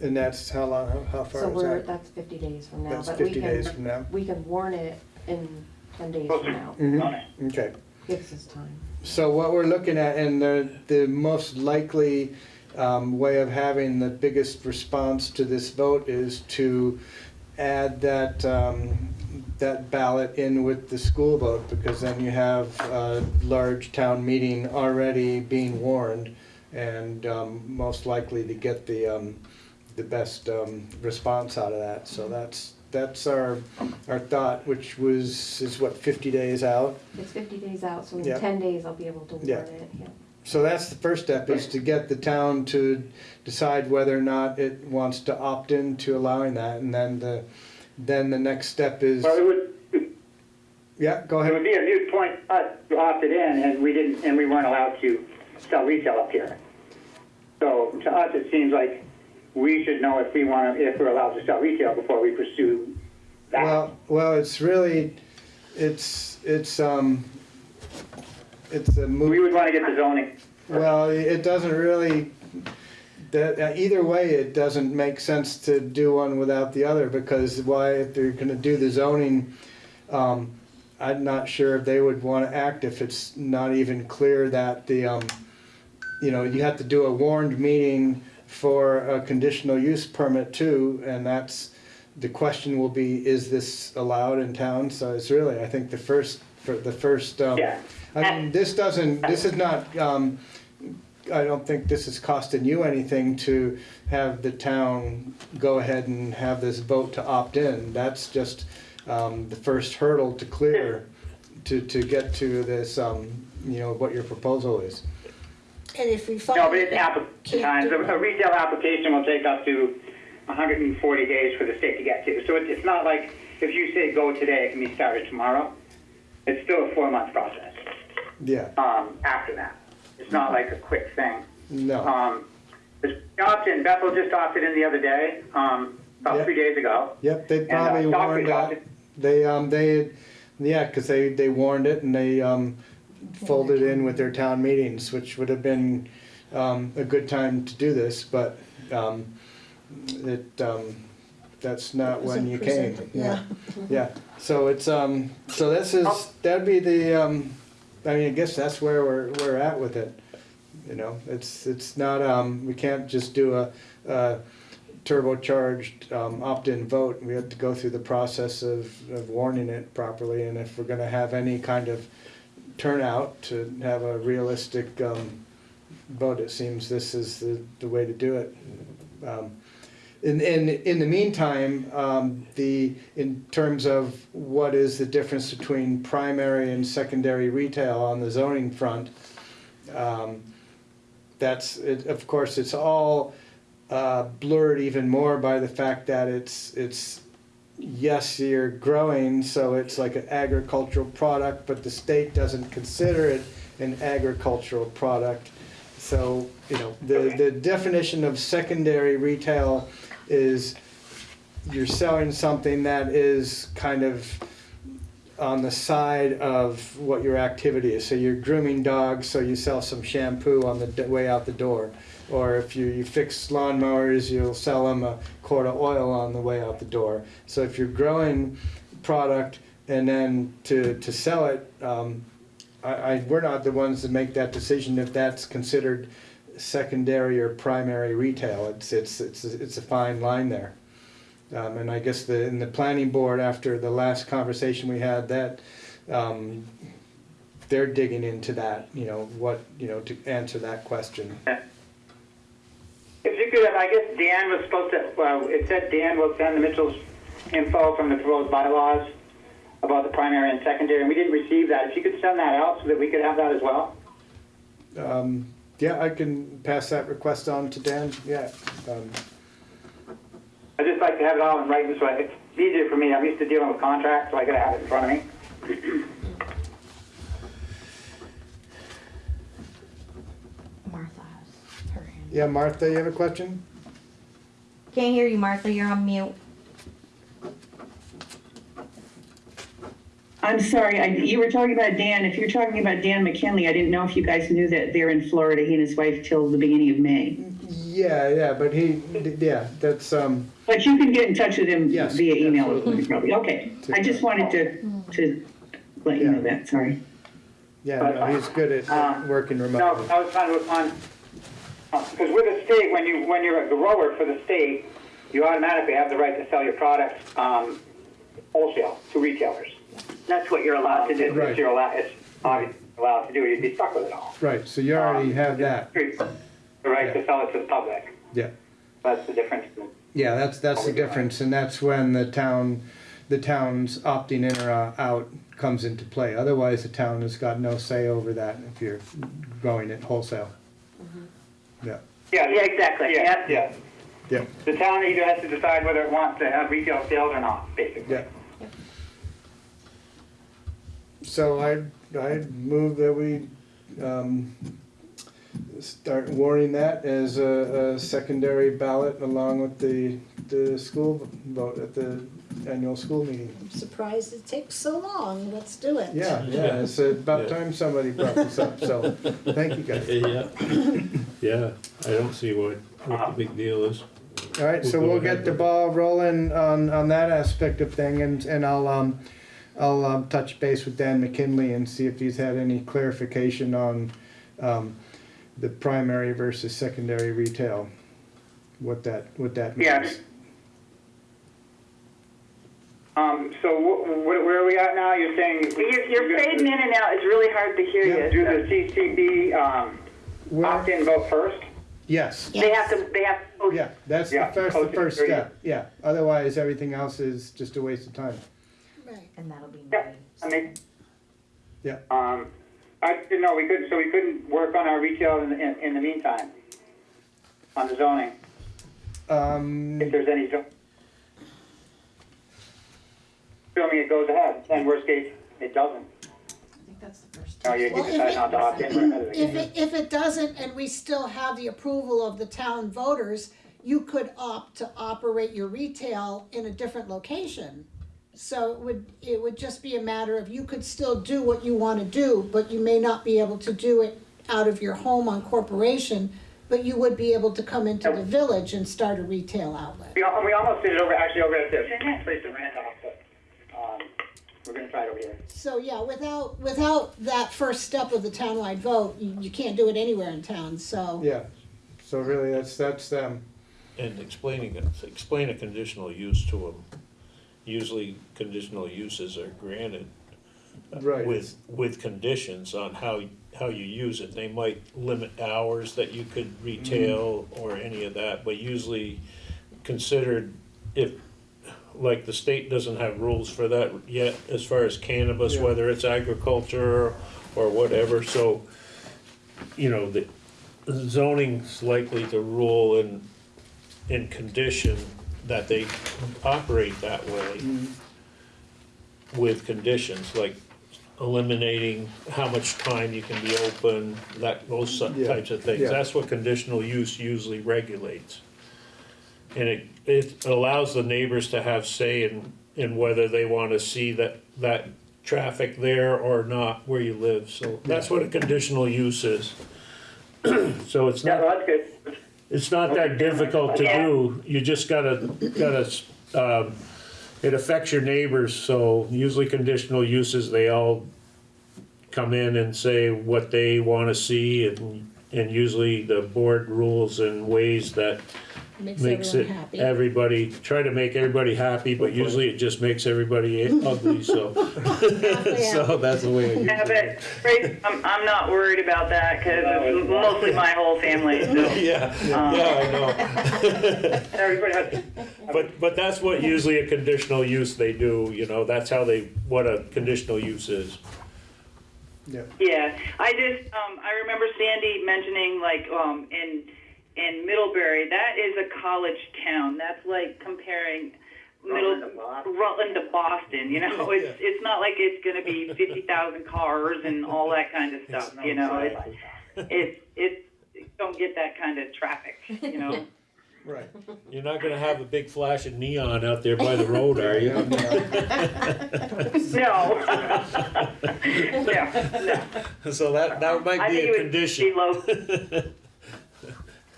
And that's how long, how- how far So is we're, that? that's fifty days from now, That's but we 50 days can, from now? we can warn it in ten days from now. Mhm, Okay. Gives us time. So what we're looking at, and the, the most likely um, way of having the biggest response to this vote is to add that, um, that ballot in with the school vote, because then you have a large town meeting already being warned, and um, most likely to get the, um, the best um, response out of that. So that's, that's our, our thought, which was, is what, 50 days out? It's fifty days out, so in Yeah. ten days I'll be able to Yeah. warn it, yeah. So that's the first step, is to get the town to decide whether or not it wants to opt in to allowing that, and then the, then the next step is, Well, it would, yeah, go ahead. it would be a moot point, us opted in and we didn't, and we weren't allowed to sell retail up here. So to us, it seems like we should know if we want to, if we're allowed to sell retail before we pursue that. Well, well, it's really, it's, it's, um, it's a We would want to get the zoning. well, it doesn't really, that, uh, either way, it doesn't make sense to do one without the other, because why, if they're gonna do the zoning, um, I'm not sure if they would wanna act if it's not even clear that the, um, you know, you have to do a warned meeting for a conditional use permit too, and that's, the question will be, is this allowed in town? So it's really, I think the first, for the first, um, Yeah. I mean, this doesn't, this is not, um, I don't think this is costing you anything to have the town go ahead and have this vote to opt in. That's just, um, the first hurdle to clear, to, to get to this, um, you know, what your proposal is. And if we find. No, but it's that application can't times. A a retail application will take up to 140 days for the state to get to. So it's, it's not like if you say go today, it can be started tomorrow. It's still a four-month process Yeah, um, after that. It's not like a quick thing. no, Um, this opt-in, Bethel just opted in the other day, um, about Yeah. three days ago. yep, they And, uh, probably Stockbridge warned that. opted- They, um, they, yeah, cause they, they warned it and they, um, folded in with their town meetings, which would have been, um, a good time to do this, but, um, it, um, that's not when Wasn't you came. Yeah. Yeah, so it's, um, so this is, that'd be the, um, I mean, I guess that's where we're, we're at with it. You know, it's, it's not, um, we can't just do a, a turbocharged, um, opt-in vote. We have to go through the process of, of warning it properly, and if we're gonna have any kind of turnout to have a realistic, um, vote, it seems this is the, the way to do it. Um, in, in, in the meantime, um, the, in terms of what is the difference between primary and secondary retail on the zoning front, um, that's, it, of course, it's all, uh, blurred even more by the fact that it's, it's, yes, you're growing, so it's like an agricultural product, but the state doesn't consider it an agricultural product. So, you know, the, the definition of secondary retail is you're selling something that is kind of on the side of what your activity is. So you're grooming dogs, so you sell some shampoo on the way out the door. Or if you, you fix lawnmowers, you'll sell them a quart of oil on the way out the door. So if you're growing product and then to, to sell it, um, I, I, we're not the ones that make that decision if that's considered secondary or primary retail. It's, it's, it's, it's a fine line there. Um, and I guess the, in the planning board, after the last conversation we had, that, um, they're digging into that, you know, what, you know, to answer that question. If you could, I guess Dan was supposed to, well, it said Dan will send the Mitchell's info from the proposed bylaws about the primary and secondary, and we didn't receive that. If you could send that out so that we could have that as well? Um, yeah, I can pass that request on to Dan, yeah. Um, I'd just like to have it all in writing so I- it's easier for me. I'm used to dealing with contracts, so I gotta have it in front of me. Martha has her hand. Yeah, Martha, you have a question? Can't hear you, Martha, you're on mute. I'm sorry, I, you were talking about Dan. If you're talking about Dan McKinley, I didn't know if you guys knew that they're in Florida, he and his wife, till the beginning of May. Yeah, yeah, but he, yeah, that's, um, But you can get in touch with him Yes, via email, absolutely. probably. Okay, I just wanted to, to let you know that, sorry. yeah, no, he's good at Um, working No, remotely. I was trying to, on, because with the state, when you, when you're a grower for the state, you automatically have the right to sell your products, um, wholesale to retailers. That's what you're allowed to do. Right. It's you're allowed, it's obviously allowed to do, you'd be stuck with it all. Right, so you already Um, have that, The right to sell it to the public, yeah. that's the difference. Yeah, that's, that's the difference, and that's when the town, the town's opting in or uh, out comes into play. Otherwise, the town has got no say over that if you're growing it wholesale. Yeah, Yeah, yeah, exactly, yeah, yeah. yeah, The town either has to decide whether it wants to have retail sales or not, basically. yeah. So I, I move that we, um, start warning that as a, a secondary ballot along with the, the school vote at the annual school meeting. I'm surprised it takes so long. Let's do it. Yeah, yeah, it's about time somebody brought this up, so, thank you guys. Yeah, yeah, I don't see what, what the big deal is. All right, so We'll go we'll get the ball rolling on, on that aspect of thing, and, and I'll, um, I'll, um, touch base with Dan McKinley and see if he's had any clarification on, um, the primary versus secondary retail, what that, what that Yeah. means. Um, so wh- wh- where are we at now? You're saying? You're, you're fading in and out, it's really hard to hear Yeah. you. Do the CCB, um, Where- opt-in vote first? Yes, They have to, they have to post yeah, that's the first, the first step, yeah, otherwise, everything else is just a waste of time. Right. And that'll be Yeah, May. I mean. Yeah. Um, I didn't know, we couldn't, so we couldn't work on our retail in, in, in the meantime? On the zoning, Um, if there's any zo- Assuming it goes ahead, and worst case, it doesn't. I think that's the first. No, you you Well, if decide it- not to opt in, we're ahead of the If it, if it doesn't, and we still have the approval of the town voters, you could opt to operate your retail in a different location. So it would, it would just be a matter of, you could still do what you wanna do, but you may not be able to do it out of your home on corporation, but you would be able to come into the village and start a retail outlet. We, al- we almost did it over, actually over at this place in Randolph, but, um, we're gonna try it over here. So, yeah, without, without that first step of the townwide vote, you, you can't do it anywhere in town, so. yeah, so really, that's, that's them. And explaining it, explain a conditional use to them. Usually conditional uses are granted uh, Right. with, with conditions on how, how you use it. They might limit hours that you could retail or any of that, but usually considered if, like, the state doesn't have rules for that yet as far as cannabis, Yeah. whether it's agriculture or whatever, so, you know, the zoning's likely to rule in, in condition that they operate that way mm-hmm. with conditions, like eliminating how much time you can be open, that, those so- Yeah, types of things. yeah. That's what conditional use usually regulates. And it, it allows the neighbors to have say in, in whether they wanna see that, that traffic there or not where you live, so that's what a conditional use is. So it's Yeah, not well, that's good. It's not that difficult to do, you just gotta, gotta, um, it affects your neighbors, so usually conditional uses, they all come in and say what they wanna see, and, and usually the board rules in ways that Makes makes it, everyone happy. everybody, try to make everybody happy, but usually it just makes everybody ugly, so. So that's the way I Yeah, it. but, Grace, I'm, I'm not worried about that, cause it's mostly my whole family, so. Yeah, yeah, I know. Everybody has, But, but that's what usually a conditional use they do, you know, that's how they, what a conditional use is. Yeah. Yeah, I just, um, I remember Sandy mentioning like, um, in, in Middlebury, that is a college town. That's like comparing Middle, Rutland to Boston, you know? It's, it's not like it's gonna be fifty thousand cars and all that kind of stuff, you know? It's, it's, it's, don't get that kind of traffic, you know? Right. You're not gonna have a big flash of neon out there by the road, are you? No. No, no. So that, that I might be think a it would condition. be low.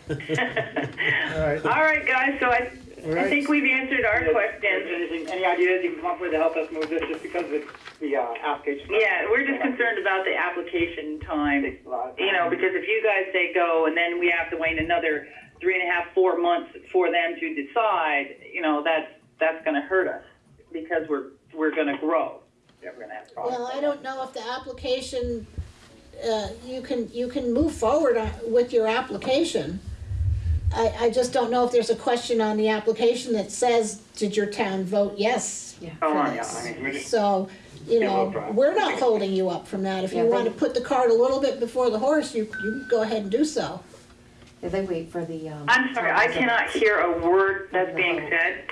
All right. All right, guys, so I, All I think we've answered our questions. Anything, any ideas you can come up with to help us move this, just because of the, uh, application? Yeah, we're just concerned about the application time, Takes a lot of you know, because if you guys say go and then we have to wait another three and a half, four months for them to decide, you know, that's, that's gonna hurt us because we're, we're gonna grow. Yeah, we're gonna have problems. Well, I don't know if the application, uh, you can, you can move forward on- with your application. I, I just don't know if there's a question on the application that says, did your town vote yes Oh, for yeah. I mean, we're just, So, you Yeah, know, we'll try. we're not holding you up from that. If Yeah, you they- want to put the cart a little bit before the horse, you, you can go ahead and do so. Yeah, they wait for the, um. I'm sorry, I cannot results. hear a word that's being said.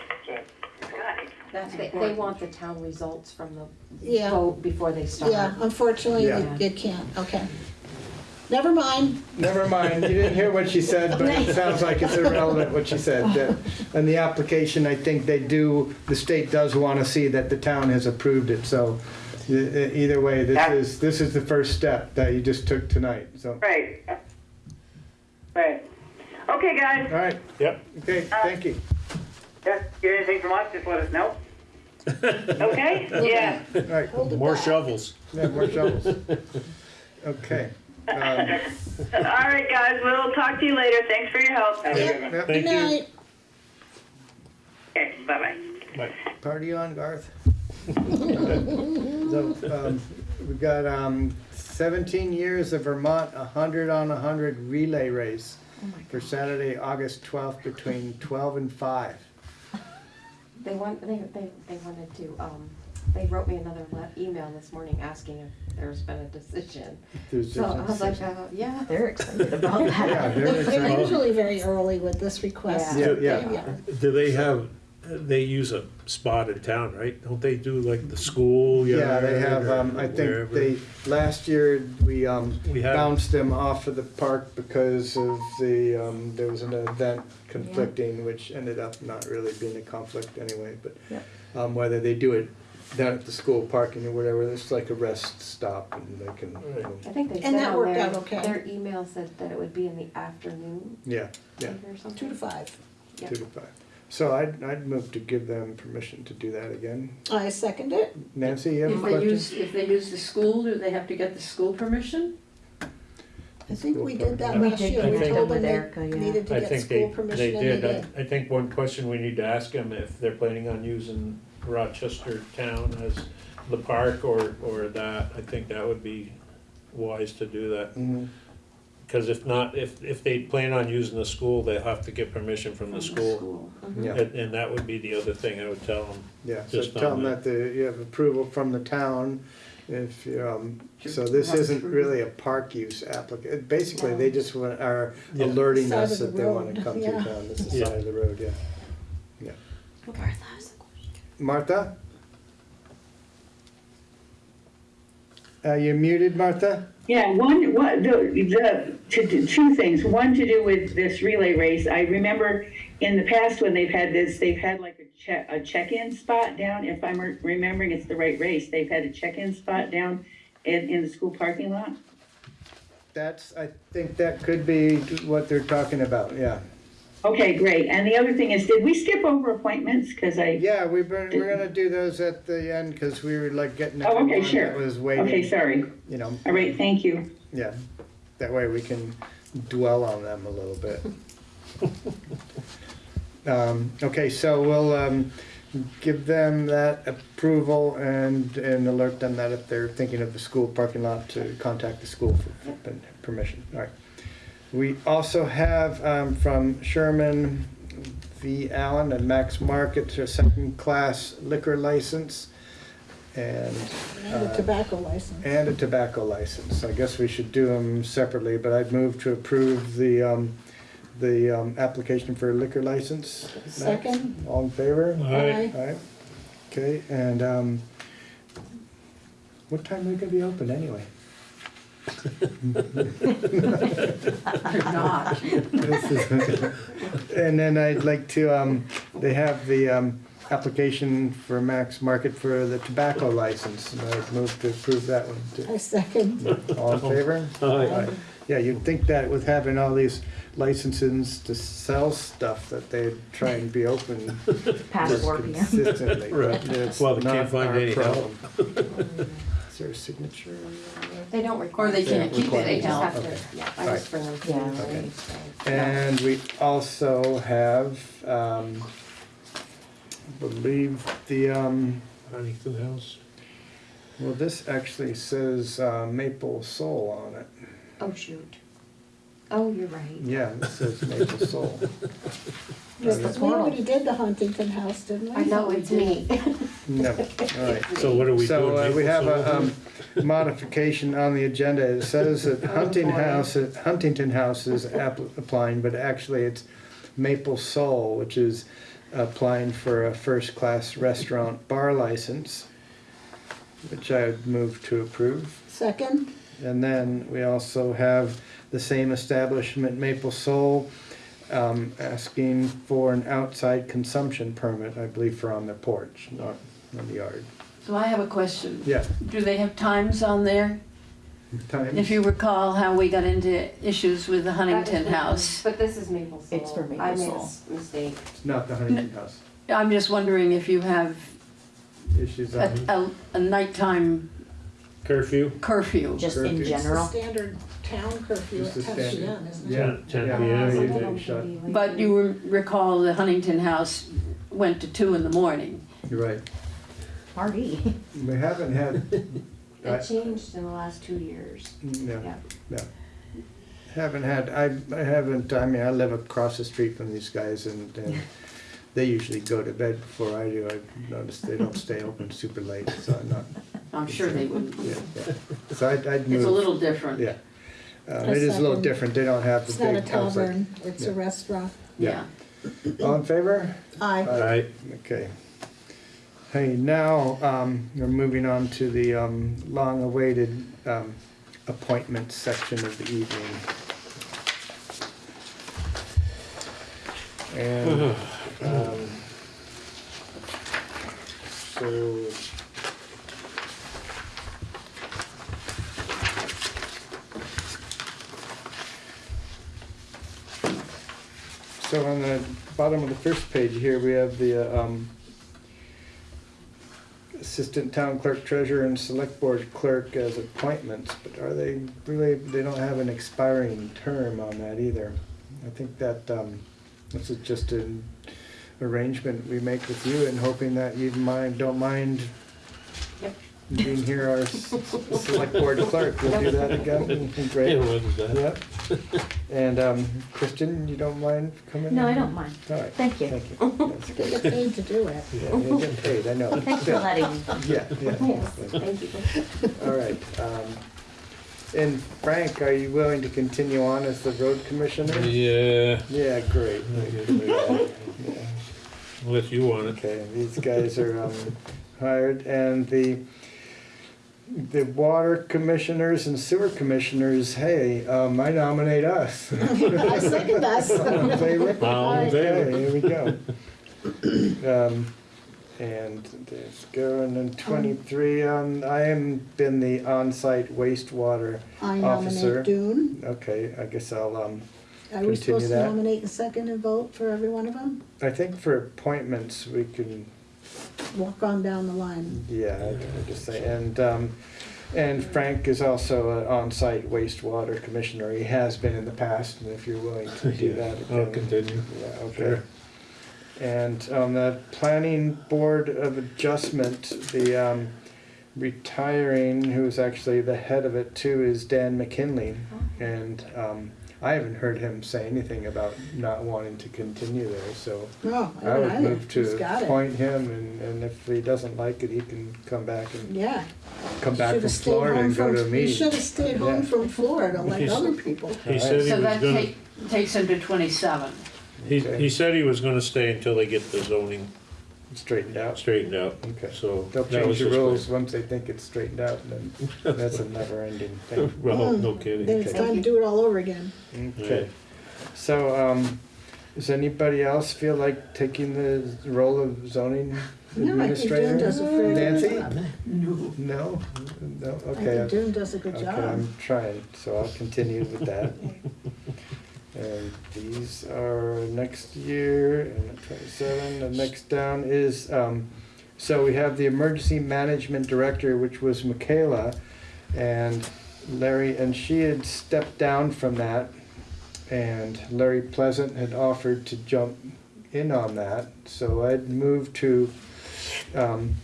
They, they want the town results from the Yeah. vote before they start. Yeah, unfortunately, Yeah. you- you can't, okay. Never mind. Never mind, you didn't hear what she said, but it sounds like it's irrelevant what she said. That- And the application, I think they do, the state does want to see that the town has approved it, so either way, this is, this is the first step that you just took tonight, so. Right. Right. Okay, guys, All right, Yep. okay, uh, thank you. yeah, get anything from us, just let us know. okay? Yeah. All right, More back. shovels. yeah, more shovels. Okay. Um, All right, guys, we'll talk to you later. Thanks for your help. Have a Yep. good yep, Thank Good you. night. Okay, bye-bye. Bye. Party on, Garth. So, um, we've got, um, seventeen years of Vermont, a hundred on a hundred relay race for Saturday, August twelfth, between twelve and five. They want, they, they, they wanted to, um, they wrote me another le- email this morning asking if there's been a decision. There's So I was like, uh, yeah, they're excited about that. they're They're excited. usually very early with this request. Yeah, yeah. Yeah. Do they have, they use a spot in town, right? Don't they do like the school? Yeah, they have, yard um, I think wherever? they, last year, we, um, We had- bounced them off of the park because of the, um, there was an event conflicting, which ended up not really being a conflict anyway, but, Yeah. um, whether they do it down at the school parking or whatever, it's like a rest stop and they can, you know, I think they And said that on worked their, out okay. their email said that it would be in the afternoon, yeah, yeah, maybe or something. Two to five. Yeah. two to five. So I'd, I'd move to give them permission to do that again. I second it. Nancy, you have a If they question? use, if they use the school, do they have to get the school permission? I think we did that We last did year. that We with told them Erica, they yeah. needed to I get think school they, permission they and they did. I, did. I think one question we need to ask them if they're planning on using Rochester Town as the park or, or that, I think that would be wise to do that. Mhm. Cause if not, if, if they plan on using the school, they'll have to get permission from the school. Yeah. And, and that would be the other thing I would tell them. Yeah, so Just tell on them that. that the, you have approval from the town, if, you, um, so this isn't really a park use applica, basically, they just want, are Yeah. alerting Side us of the that they wanna road, come to yeah. town, this is Yeah. side of the road, yeah. Martha has a question. Martha? Uh, you're muted, Martha? Yeah, one, what, the, the, to do two things. One to do with this relay race. I remember in the past when they've had this, they've had like a check, a check-in spot down. If I'm re- remembering it's the right race, they've had a check-in spot down in, in the school parking lot. That's, I think that could be what they're talking about, yeah. Okay, great. And the other thing is, did we skip over appointments? Cause I, Yeah, we've been, we're gonna do those at the end, cause we were like getting Oh, okay, everyone sure. that was okay, sorry. you know. All right, thank you. Yeah, that way we can dwell on them a little bit. Um, okay, so we'll, um, give them that approval and, and alert them that if they're thinking of the school parking lot to contact the school for for permission, all right. We also have, um, from Sherman V. Allen and Max Market, a second-class liquor license. And. And uh, a tobacco license. and a tobacco license. I guess we should do them separately, but I'd move to approve the, um, the, um, application for a liquor license. Second. All in favor? Aye. Aye. Okay, and, um, what time are we gonna be open anyway? You're not. This is- And then I'd like to, um, they have the, um, application for Max Market for the tobacco license, and I'd move to approve that one too. I second. All in favor? Aye. Yeah, you'd think that with having all these licenses to sell stuff, that they'd try and be open Past four PM. consistently, but Right. it's Well, they can't not find our any help. problem. Is there a signature? on that? They don't Or require. they can't keep it, They just have Okay. to, yeah, I Alright. just bring them to you. Okay. and we also have, um, I believe the, um, Huntington House. well, this actually says uh, Maple Soul on it. Oh, shoot. Oh, you're right. Yeah, it says Maple Soul. We already did the Huntington House, didn't we? I know, it's me. No, all right. So what are we So doing? uh, we have a Soul? um, modification on the agenda. It says that Hunting House, Huntington House is app- applying, but actually it's Maple Soul, which is applying for a first-class restaurant bar license, which I would move to approve. Second, And then we also have the same establishment, Maple Soul, um, asking for an outside consumption permit, I believe, for on the porch, not in the yard. So I have a question. Yeah. Do they have times on there? Times? If you recall how we got into issues with the Huntington House. But this is Maple Soul. It's for Maple I made a Soul. s- mistake. Not the Huntington House. I'm just wondering if you have Issues a, on, a, a nighttime Curfew? curfew. Just in Curfew. it's general. standard town curfew Just at the ten standard. PM, isn't it? yeah, 10 yeah, p.m. you Some do shut. can be like- But you re- recall the Huntington House went to two in the morning. You're right. Party. We haven't had, I- It changed in the last two years. no, Yeah. no. Haven't had, I, I haven't, I mean, I live across the street from these guys and, and they usually go to bed before I do. I've noticed they don't stay open super late, so I'm not, I'm sure they wouldn't. yeah, yeah. So I'd, I'd move. It's a little different. Yeah. Um, it is a little second. different. They don't have the It's not a big outside. tavern, it's a Yeah. restaurant. Yeah. All in favor? Aye. Aye. Okay. Hey, now, um, we're moving on to the, um, long-awaited, um, appointments section of the evening. And, um, so. So on the bottom of the first page here, we have the, uh, um, Assistant Town Clerk Treasurer and Select Board Clerk as appointments, but are they really, they don't have an expiring term on that either. I think that, um, this is just an arrangement we make with you and hoping that you mind, don't mind. Being here our s- Select Board Clerk. We'll do that again, great. Yeah, what is that? Yep. And, um, Kristen, you don't mind coming? No, I don't mind. All right. Thank you. Thank you. That's You good. get paid to do it. Yeah, you're getting paid, I know. Thanks for letting me. Yeah, yeah. Yes, thank you. All right. um, And Frank, are you willing to continue on as the road commissioner? Yeah, Yeah, great. Yeah. unless you want it. Okay, these guys are um, hired, and the, the water commissioners and sewer commissioners, hey, um, I nominate us. I second us. All in favor? All in favor. Okay, here we go. Um, And there's going and then twenty-three, um, I am been the on-site wastewater I officer. nominate Dune. Okay, I guess I'll, um, Are we Continue supposed to that. nominate and second and vote for every one of them? I think for appointments, we can, Walk on down the line. yeah, I can just say, and, um, and Frank is also an on-site wastewater commissioner. He has been in the past, and if you're willing to do Yeah, that. I'll again- continue. Yeah, okay. Sure. And on the planning board of adjustment, the, um, retiring, who's actually the head of it too, is Dan McKinley. And, um, I haven't heard him say anything about not wanting to continue there, so No, I I don't would either. move He's to got it. appoint him, and, and if he doesn't like it, he can come back and, Yeah. come back Should've from stayed Florida home and go from- to a He meeting. should have stayed home Yeah. from Florida like He's- other people. He said he So was that gonna, take, takes him to twenty-seven. he, Okay. he said he was gonna stay until they get the zoning straightened out. straightened out. Okay. So. They'll that was change the just- rules once they think it's straightened out, and then that's a never-ending thing. Well, no kidding. Then kidding. it's time to do it all over again. Okay. So, um, does anybody else feel like taking the role of zoning No, I think June administrator? does a very good Nancy? job. No. No? No, I okay. think June does a good Okay, job. I'm trying, so I'll continue with that. And these are next year, and twenty-seven, the next down is, um, so we have the emergency management director, which was Michaela. And Larry, and she had stepped down from that. And Larry Pleasant had offered to jump in on that, so I'd moved to, um,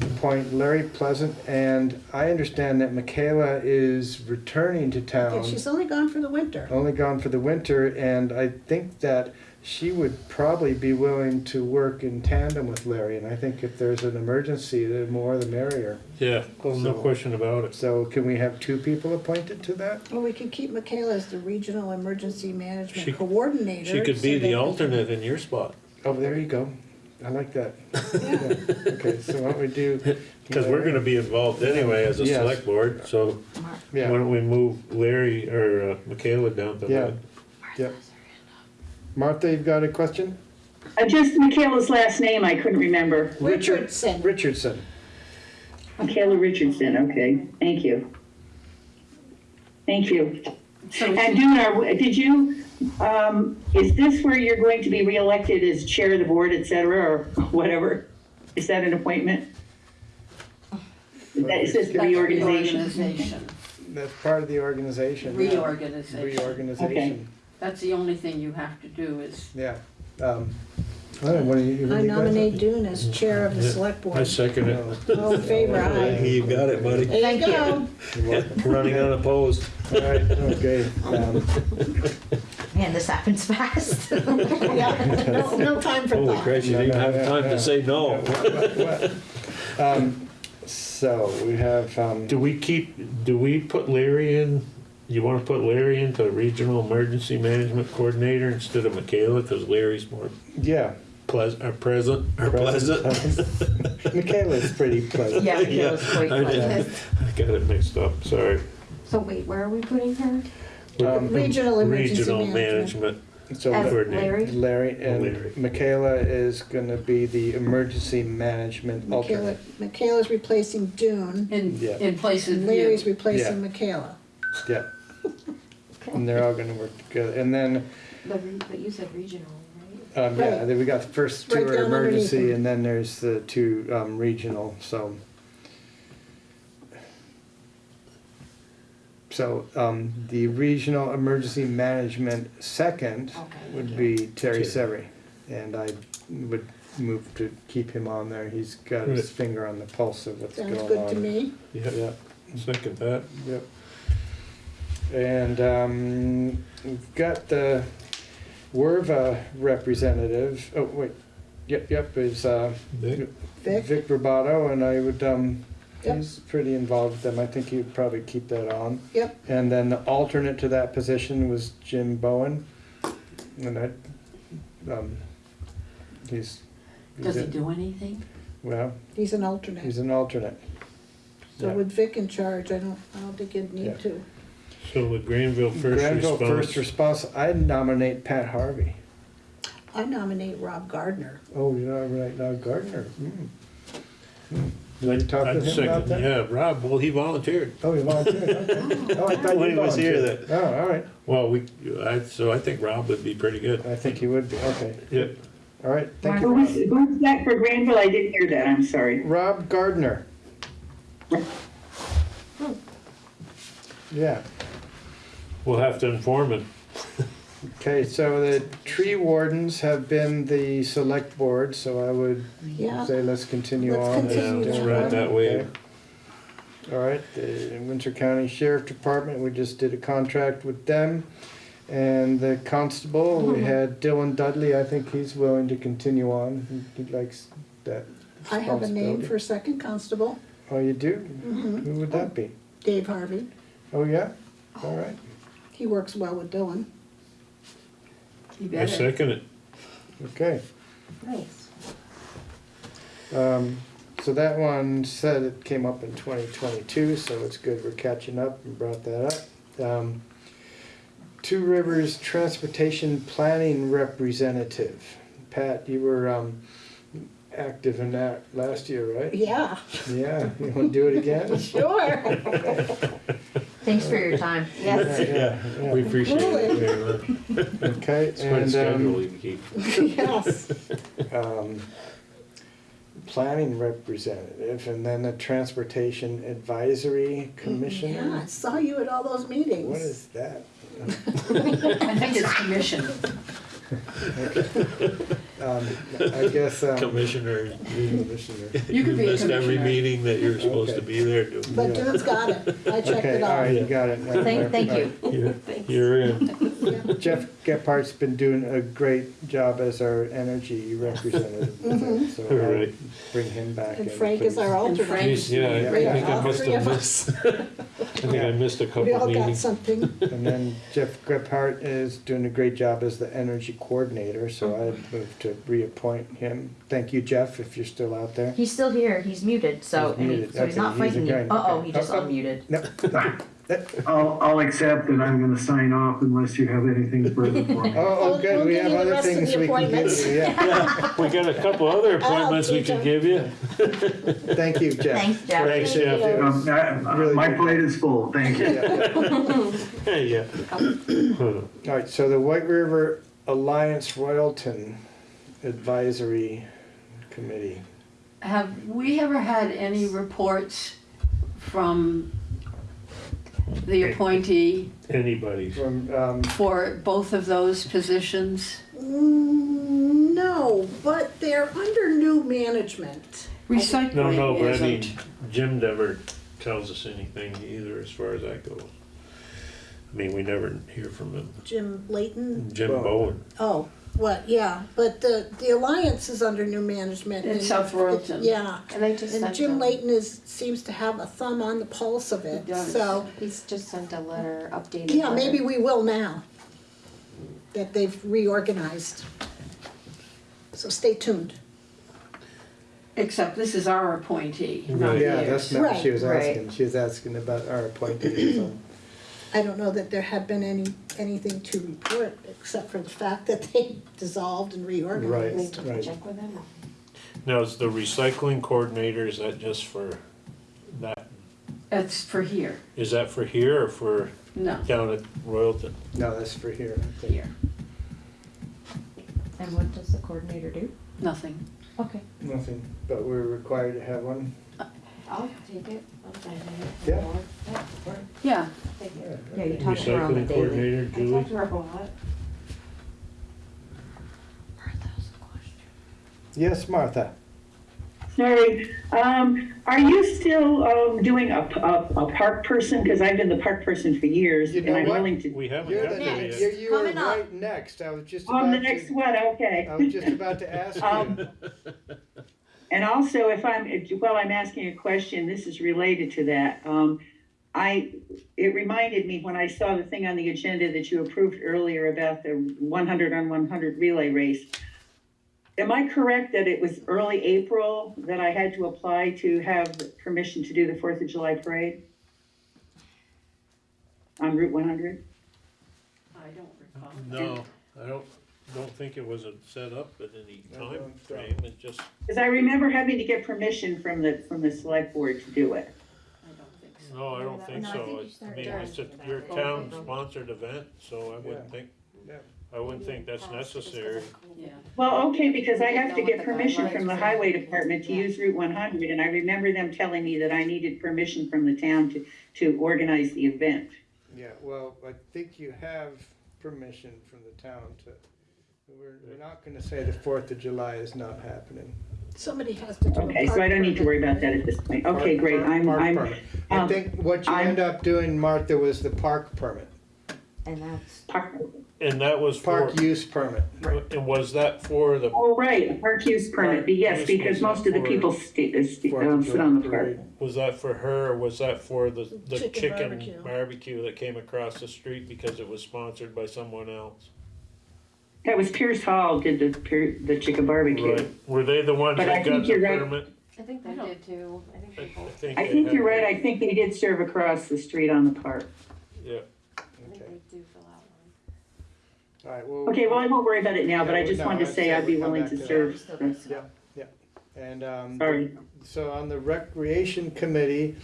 appoint Larry Pleasant, and I understand that Michaela is returning to town. Yeah, town. she's only gone for the winter. Only gone for the winter, and I think that she would probably be willing to work in tandem with Larry, and I think if there's an emergency, the more the merrier. Yeah, no So- question about it. So can we have two people appointed to that? Well, we could keep Michaela as the regional emergency She- management coordinator. She could so be that the we alternate in your spot. Oh, there you go. I like that. Yeah. Okay, so why don't we do? Because we're gonna be involved anyway as a Yes. select board, so why Yeah, don't we move Larry or uh, Michaela down to yeah, that? yeah. Martha, you've got a question? Uh, just Michaela's last name, I couldn't remember. Richardson. Richardson. Michaela Richardson, okay, thank you. Thank you. So And Dune, are- did you, um, is this where you're going to be reelected as chair of the board, et cetera, or whatever? Is that an appointment? Is that- Is this the reorganization? Reorganization. That's part of the organization. yeah. Reorganization. Reorganization, That's the only thing you have to do is, yeah. Um, all right, what do you? what do I nominate? Dune as chair of the select board. I board. second it. All in favor, aye. You got it, buddy. There you go. You're welcome. Running unopposed. All right, okay. um, Man, this happens fast. Yeah, no, no time for Holy thought. Christ, you didn't even have time to say no. Um, So we have, um, Do we keep, do we put Larry in, you wanna put Larry into regional emergency management coordinator instead of Michaela, cause Larry's more yeah. Pleasant, or present, or pleasant? Michaela's pretty pleasant. Yeah, Michaela's quite I did- pleasant. I got it mixed up, sorry. So wait, where are we putting her? Um, Regional emergency Regional management. management So As coordinator. Larry? Larry Larry. and Michaela is gonna be the emergency management Michaela, alternate. Michaela's replacing Dune, in, Yeah. in place of and you. Larry's Yeah. replacing Michaela. Yeah. And they're all gonna work together. And then, The, re- but you said regional, right? Um, yeah, Right. then we got the first two Right are down underneath emergency them. and then there's the two, um, regional, so. So, um, the regional emergency management second Okay. would be Terry Terry. Severie. And I would move to keep him on there. He's got his Right. finger on the pulse of what's going Sounds on. good to me. Yeah, Yeah. second that. Yep. And um, we've got the Werva representative, oh, wait, yep, yep, is uh, Vic? Vic? Vic Roboto, and I would, um, Yep. he's pretty involved with them, I think he'd probably keep that on. Yep. And then the alternate to that position was Jim Bowen, and I, um, he's. he's Does he a- do anything? Well, He's an alternate. he's an alternate. So yeah. with Vic in charge, I don't, I don't think you'd Yeah. need to. So with Granville first Granville First response, Response, I nominate Pat Harvey. I nominate Rob Gardner. Oh, you know, right now Gardner. Hmm. Hmm. Did you talk I'd with him about second, that? yeah, Rob, well, he volunteered. Oh, he volunteered. okay. Oh, I thought When he was here volunteered. Oh, all right. Well, we, I, so I think Rob would be pretty good. I think he would be. Okay. Yeah. All right. Thank you, Who's, Rob. who's that for Granville? I didn't hear that, I'm sorry. Rob Gardner. Yeah. We'll have to inform him. Okay, so the tree wardens have been the select board, so I would Yeah. say let's continue Let's on. continue Yeah, let's that ride one. that wave. Okay. All right, the Windsor County Sheriff Department, we just did a contract with them. And the constable, we had Dylan Dudley, I think he's willing to continue on, He- he likes that I have a name responsibility. for second constable, Oh, you do? Mhm. Who would that be? Dave Harvey. Oh, yeah? All right, He works well with Dylan. You I better. second it. okay. Nice. Um, so that one said it came up in twenty twenty-two, so it's good we're catching up and brought that up. Um, Two Rivers Transportation Planning Representative. Pat, you were, um, active in that last year, right? Yeah, Yeah, you wanna do it again? sure. Thanks for your time. Yeah, yeah, yeah. We appreciate it. Okay, It's quite a and, schedule um, you keep. Yes. um, planning representative, and then the Transportation Advisory Commission. Yeah, Commissioner. I saw you at all those meetings. What is that? I think it's commission. Um, I guess, um, Commissioner, you Commissioner. You could be a missed every commissioner. meeting that you're supposed to be there to. But Dune's got it. I checked Okay, it all right, out. you got it. now. Thank, thank you. You're- You're in. Jeff Gephardt's been doing a great job as our energy representative, Mhm. so I'll Right. bring him back in. And Frank is please. our alternate. Frank- Jeez, Yeah, I- I Yeah. think I All must three have of missed, I think I missed a We couple all got meetings. something. And then Jeff Gephardt is doing a great job as the energy coordinator, so I'd move to reappoint him. Thank you, Jeff, if you're still out there. He's still here. He's muted, so He's and he- muted. so he's Okay, not he's fighting you. agreeing. Uh oh, Okay. he just Oh, oh. unmuted. No. I'll, I'll accept and I'm gonna sign off unless you have anything further for me. Oh, oh, We'll- good, we'll we give have you the other rest of things the we can give appointments. you, yeah. Yeah, we got a couple other appointments we can him. give you. Thank you, Jeff. Thanks, Jeff. Thanks, Thank Jeff. Um, I- Really My good. plate is full, thank you. Yeah, yeah. Yeah. All right, so the White River Alliance Royalton Advisory Committee. Have we ever had any reports from the appointee Anybody. From, um, for both of those positions? Mm, No, but they're under new management. Recycling No, no, Recycling but I mean, isn't. Jim never tells us anything either as far as that goes. I mean, we never hear from him. Jim Layton. Jim Well- Bowen. Oh, what, yeah, but the, the Alliance is under new management. In and- South Royalton. Yeah, And I just and sent Jim him- Layton is, seems to have a thumb on the pulse of it, He does. so, He's just sent a letter updated. yeah, letter. maybe we will now. That they've reorganized. So stay tuned. Except this is our appointee, not Right. Yeah, that's theirs. not what she was Right, asking. She was asking about our appointees. so. I don't know that there have been any, anything to report, except for the fact that they dissolved and reorganized. took a right. check with him. Now, is the recycling coordinator, is that just for that, That's for here, is that for here or for no, down at Royalton? No, that's for here. I think. here, And what does the coordinator do? nothing. Okay. Nothing, but we're required to have one. I'll take it. I'll sign it. Yeah. Yeah, Yeah, take it. Yeah, you talk to her on the Recycling daily. coordinator, I Julie? talked to her a lot. Yes, Martha. Sorry, um, are you still, um, doing a, a, a park person? Cause I've been the park person for years You and know I'm what? willing to. We haven't You're got the, there Next. you yet. you were Coming up. right next. I was just On the next to, one, okay. I was just about to ask you. Um, And also, if I'm, if- while I'm asking a question, this is related to that. Um, I, it reminded me when I saw the thing on the agenda that you approved earlier about the one hundred on one hundred relay race. Am I correct that it was early April that I had to apply to have permission to do the Fourth of July parade? On Route one hundred? I don't recall. No, I don't, don't think it was a set up at any I time don't think- frame, it's just, Because I remember having to get permission from the, from the select board to do it. I don't think so. no, I don't think No, I so. you It's- I start mean, it's a, that. your Oh, town okay. sponsored event, so I wouldn't Yeah. think, Yeah. I wouldn't think that's necessary. Yeah, Well, okay, because I have to get permission from the highway department to use Route one hundred, and I remember them telling me that I needed permission from the town to, to organize the event. Yeah, well, I think you have permission from the town to, we're, we're not gonna say the Fourth of July is not happening. Somebody has to do Okay, so I don't need to worry about that at this point. Okay, Park- great, park- I'm, park I'm, permit. I um, think what you I'm- end up doing, Martha, was the park permit, And that's, park- And that was for, park use permit. and was that for the, oh, right, a park use permit, but yes, Park because use most of the for- people sta- uh, sta- Fourth of um, sit on the park. parade. was that for her, or was that for the, the Chicken chicken barbecue. barbecue that came across the street because it was sponsored by someone else? That was Pierce Hall did the, Pier- the chicken barbecue. Right. Were they the ones But I that got think the you're right. permit? I think they did too. I think they I both, think I they think had- you're right, I think they did serve across the street on the park. Yeah. I think they do fill out one. All right, well. Okay, well, I won't worry about it now, but I just no, wanted to I'd say say I'd be willing to to that. serve. Yeah, yeah. And, um, Sorry. so on the recreation committee,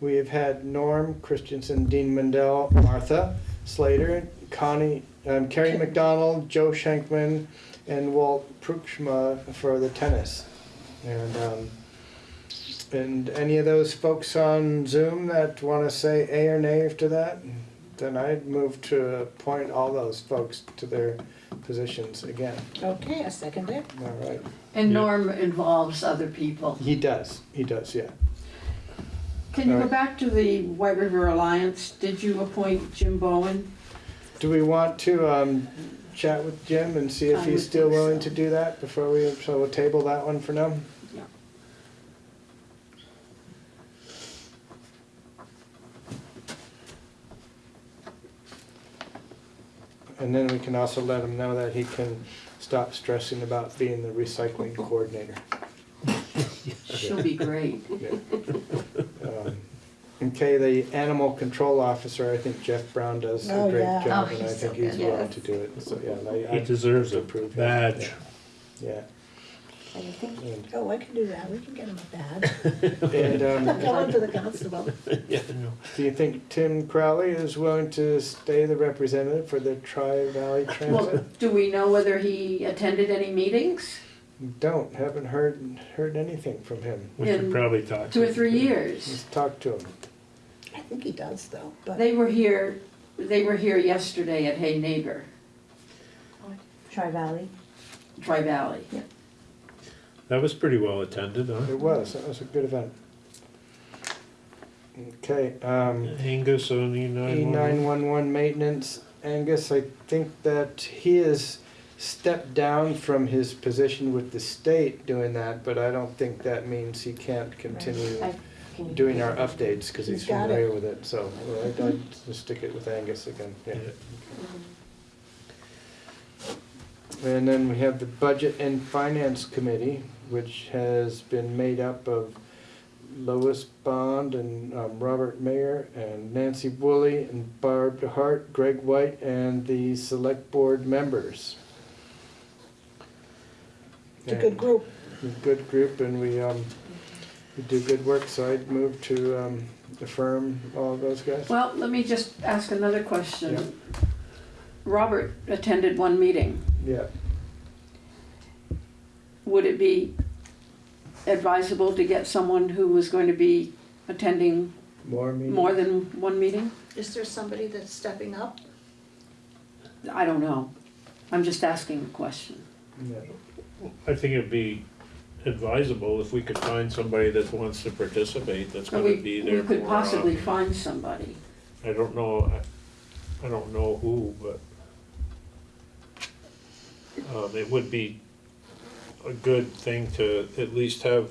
we have had Norm Christensen, Dean Mendel, Martha Slater, Connie, um, Carrie McDonald, Joe Schenkman, and Walt Prukschma for the tennis. And, um, and any of those folks on Zoom that wanna say A or nay to that, then I'd move to appoint all those folks to their positions again. Okay, I second it. All right. And Yeah. Norm involves other people. He does, he does, yeah. Can you go Alright. back to the White River Alliance? Did you appoint Jim Bowen? Do we want to um, chat with Jim and see if I he's still think so. willing to do that before we, so we'll table that one for now? Yeah. And then we can also let him know that he can stop stressing about being the recycling coordinator. She'll be great. Um, Okay, the animal control officer, I think Jeff Brown does a Oh, great yeah. job, Oh, and I he's think so he's good. willing Yes. to do it, so, yeah. I- He I deserves a badge. Yeah. And I think And- Oh, I can do that, we can get him a badge. And, um, Tell him to the constable. Yeah. Do you think Tim Crowley is willing to stay the representative for the Tri-Valley Well, Transit? do we know whether he attended any meetings? Don't, haven't heard, heard anything from him. We should In probably talk. Two to or him. three years. Let's talk to him. I think he does though, but. They were here, they were here yesterday at Hay Neighbor, Tri Valley. Tri Valley. Yeah. That was pretty well attended, huh? It was, that was a good event. Okay, um, Angus on E E nine nine one one maintenance, Angus, I think that he has stepped down from his position with the state doing that, but I don't think that means he can't continue I can- doing our updates, cause he's He's got it. familiar with it, so well, I'd, I'd just stick it with Angus again, yeah. And then we have the Budget and Finance Committee, which has been made up of Lois Bond and um, Robert Mayer and Nancy Woolley and Barb DeHart, Greg White, and the Select Board members. It's a good group. And a Good group, and we, um, we do good work, so I'd move to um, affirm all of those guys. Well, let me just ask another question. Robert attended one meeting. Yeah, Would it be advisable to get someone who was going to be attending more meetings? more than one meeting? Is there somebody that's stepping up? I don't know. I'm just asking a question. Yeah. I think it'd be advisable if we could find somebody that wants to participate, that's Or gonna we, be we there could more possibly often. find somebody. I don't know, I, I don't know who, but um, it would be a good thing to at least have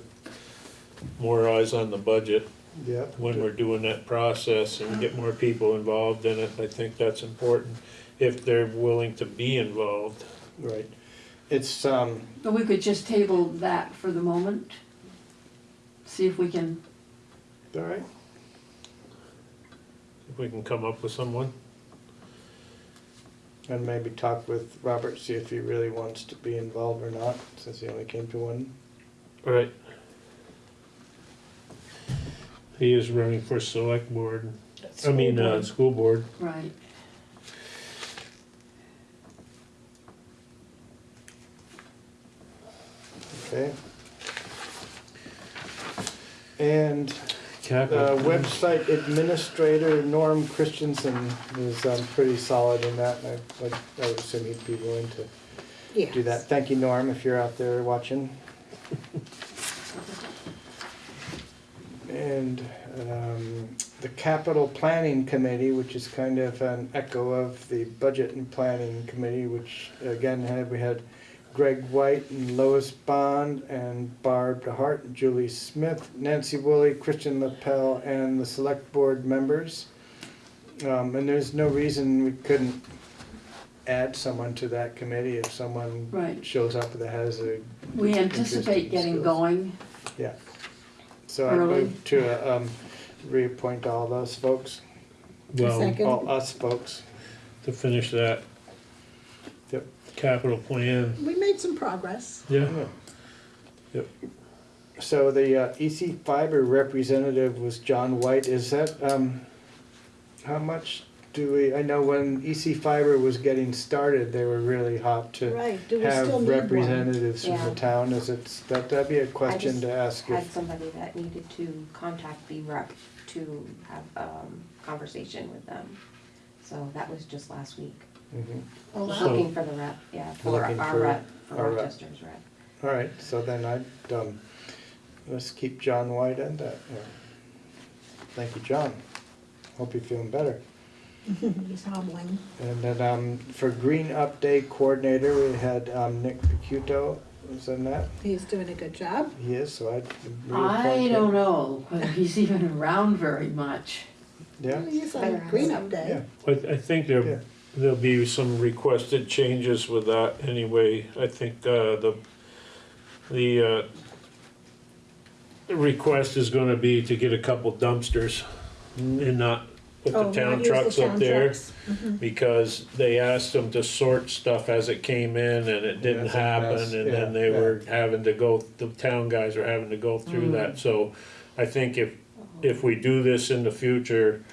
more eyes on the budget Yeah. when we're doing that process and get more people involved in it. I think that's important, if they're willing to be involved. Right. It's, um, But we could just table that for the moment. See if we can, all right. If we can come up with someone. And maybe talk with Robert, see if he really wants to be involved or not, since he only came to one. Right. He is running for select board, I mean, uh, school board. right. Okay. And the website administrator Norm Christensen is um, pretty solid in that, and I, I- I would assume he'd be willing to Yeah. do that. Thank you, Norm, if you're out there watching. And um, the capital planning committee, which is kind of an echo of the budget and planning committee, which again had, we had Greg White and Lois Bond and Barb DeHart and Julie Smith, Nancy Woolley, Christian Lapel, and the select board members. Um, and there's no reason we couldn't add someone to that committee if someone Right. shows up that has a. We anticipate getting skills. going. Yeah. So I Early. move to, um, reappoint all those folks, Well, Second. all us folks. to finish that Yep. Capital plan, We made some progress. yeah. Yep. So the uh, EC Fiber representative was John White. Is that, um, how much do we, I know when EC Fiber was getting started, they were really hot to Right, do we have still need one? representatives from Yeah. the town. Is it, that, that'd be a question just to ask Had if, somebody that needed to contact the rep to have, um, conversation with them. So that was just last week. Mhm. Oh, wow. So- Looking for the rep, yeah, for Looking our for rep, for our rep. Rochester's rep. all right, so then I'd, um, let's keep John White in that. yeah. Thank you, John. Hope you're feeling better. He's hobbling. And then, um, for Green Up Day Coordinator, we had, um, Nick Picuto was in that. He's doing a good job. He is, so I'd. I reappoint don't him. know whether he's even around very much. Yeah, He's on Better Green ask Up Day. yeah. I, I think Yeah. there, there'll be some requested changes with that anyway. I think, uh, the, the, uh, the request is gonna be to get a couple dumpsters and not put Oh, the not town use the trucks up town there. trucks. Mhm. Because they asked them to sort stuff as it came in and it didn't That's a mess, happen, and yeah, then they yeah. were having to go, the town guys are having to go through that, so I think if, if we do this in the future,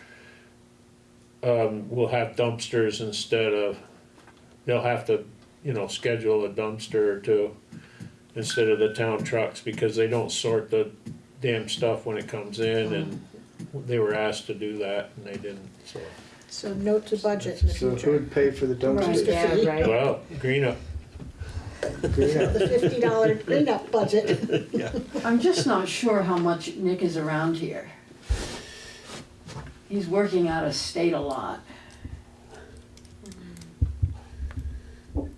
um, we'll have dumpsters instead of, they'll have to, you know, schedule a dumpster or two instead of the town trucks, because they don't sort the damn stuff when it comes in, and they were asked to do that, and they didn't, so. So note to budget in the So who future. would pay for the dumpsters? Yeah, right. Well, green up, Green Up. The fifty dollar Green Up budget. I'm just not sure how much Nick is around here. He's working out of state a lot.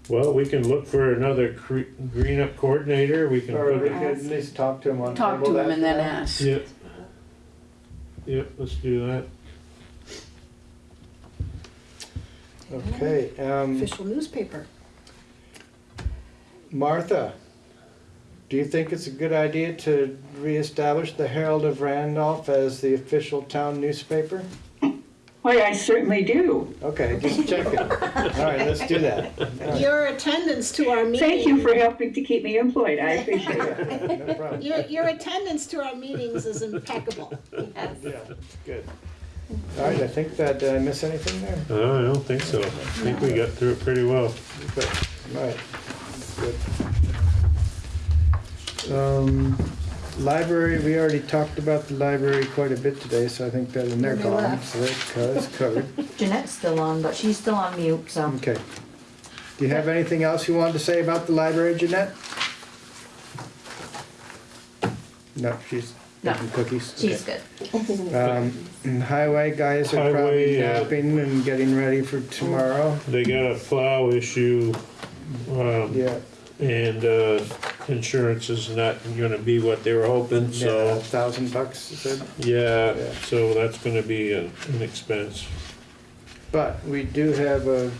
well, we can look for another cre- green up coordinator, we can Or we put, could at least talk to him on. Talk to him and then ask. yep. Yep, let's do that. Okay, um, Official newspaper. Martha, do you think it's a good idea to reestablish the Herald of Randolph as the official town newspaper? Why, I certainly do. Okay, just checking. All right, let's do that. All right. Your attendance to our meeting. Thank you for helping to keep me employed. I appreciate it. No problem. Your, your attendance to our meetings is impeccable. Yeah, good. All right, I think that, did I miss anything there? Oh, I don't think so, I think we got through it pretty well. Good, all right, good. Um, library, we already talked about the library quite a bit today, so I think that, and they're They gone, left. so that's covered. Jeanette's still on, but she's still on mute, so. Okay. Do you have anything else you wanted to say about the library, Jeanette? No, she's No. making cookies. She's Okay. good. Um, and highway guys are probably Highway, uh, napping and getting ready for tomorrow. They got a plow issue, um, Yeah, and, uh, insurance is not gonna be what they were hoping, yeah, so, thousand bucks, you said? yeah, Yeah. so that's gonna be a- an expense. But we do have a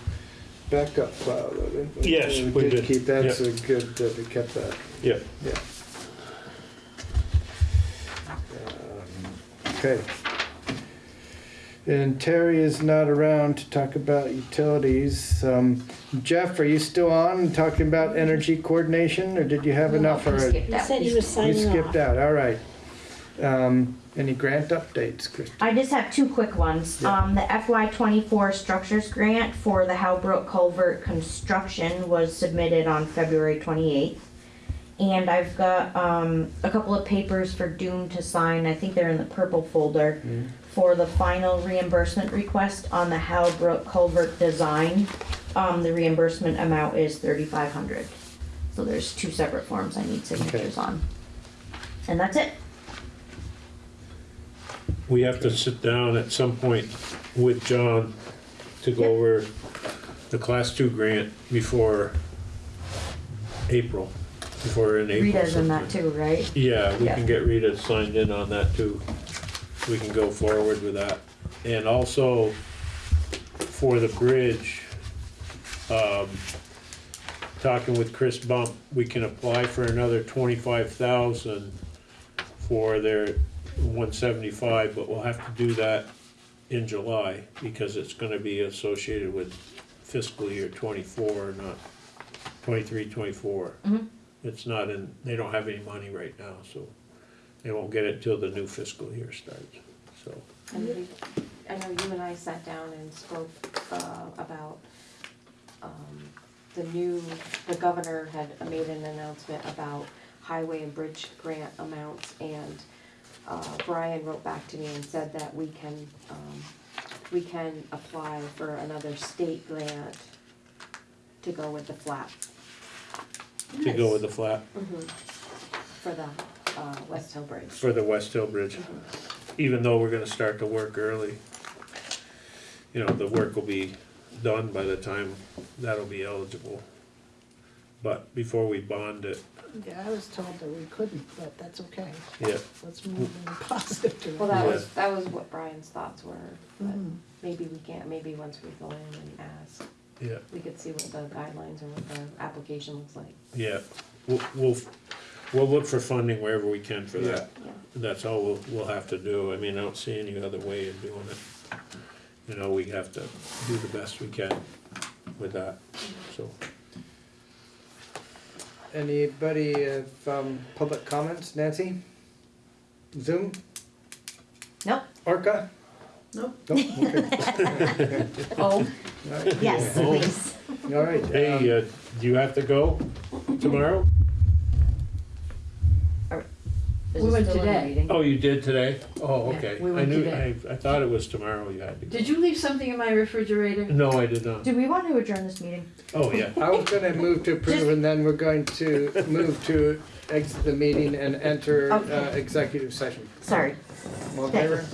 backup plow, though, didn't we? Yes, we did keep that, Yeah. so good that we kept that. Yeah. Yeah. Um, Okay. And Terry is not around to talk about utilities. Um, Jeff, are you still on talking about energy coordination, or did you have enough He already? skipped He out. said he was You signing skipped off. out, all right. Um, any grant updates, Chris? I just have two quick ones. Yeah. Um, the FY twenty-four structures grant for the Howbrook Culvert construction was submitted on February twenty-eighth. And I've got, um, a couple of papers for Dune to sign, I think they're in the purple folder, for the final reimbursement request on the Howbrook Culvert design. Um, the reimbursement amount is thirty-five hundred. So there's two separate forms I need signatures on. And that's it. We have to sit down at some point with John to go over the class two grant before April, before in April. Rita's in that sometime. too, right? Yeah, we Yeah. can get Rita signed in on that too. We can go forward with that. And also for the bridge, um, talking with Chris Bump, we can apply for another twenty-five thousand for their one seventy-five, but we'll have to do that in July, because it's gonna be associated with fiscal year twenty-four, not twenty-three, twenty-four. Mhm. It's not in, they don't have any money right now, so they won't get it till the new fiscal year starts, so. And we, I know you and I sat down and spoke, uh, about, um, the new, the governor had made an announcement about highway and bridge grant amounts, and, uh, Brian wrote back to me and said that we can, um, we can apply for another state grant to go with the flat. To go with the flat Mhm. For the, uh, West Hill Bridge. for the West Hill Bridge, even though we're gonna start the work early. You know, the work will be done by the time that'll be eligible. But before we bond it, Yeah, I was told that we couldn't, but that's okay. yeah, Let's move in a positive direction. Well, that Yeah. was, that was what Brian's thoughts were, but Mhm. maybe we can't, maybe once we go in and ask, yeah, we could see what the guidelines or what the application looks like. yeah. We'll, we'll, we'll look for funding wherever we can for that. Yeah. That's all we'll, we'll have to do. I mean, I don't see any other way of doing it. You know, we have to do the best we can with that, so. Anybody have, um, public comments? Nancy? Zoom? Nope. Orca? Nope. Nope, okay. Oh, All right. yes, Oh. please. All right. um, Hey, uh, do you have to go tomorrow? Is We it went still in the today. meeting? Oh, you did today? Oh, Yeah, okay. we I went knew, I, today. I thought it was tomorrow you had to go. Did you leave something in my refrigerator? No, I did not. Do we want to adjourn this meeting? Oh, yeah. I was gonna move to approve and then we're going to move to exit the meeting and enter, uh, Okay. executive session. Sorry. All in favor?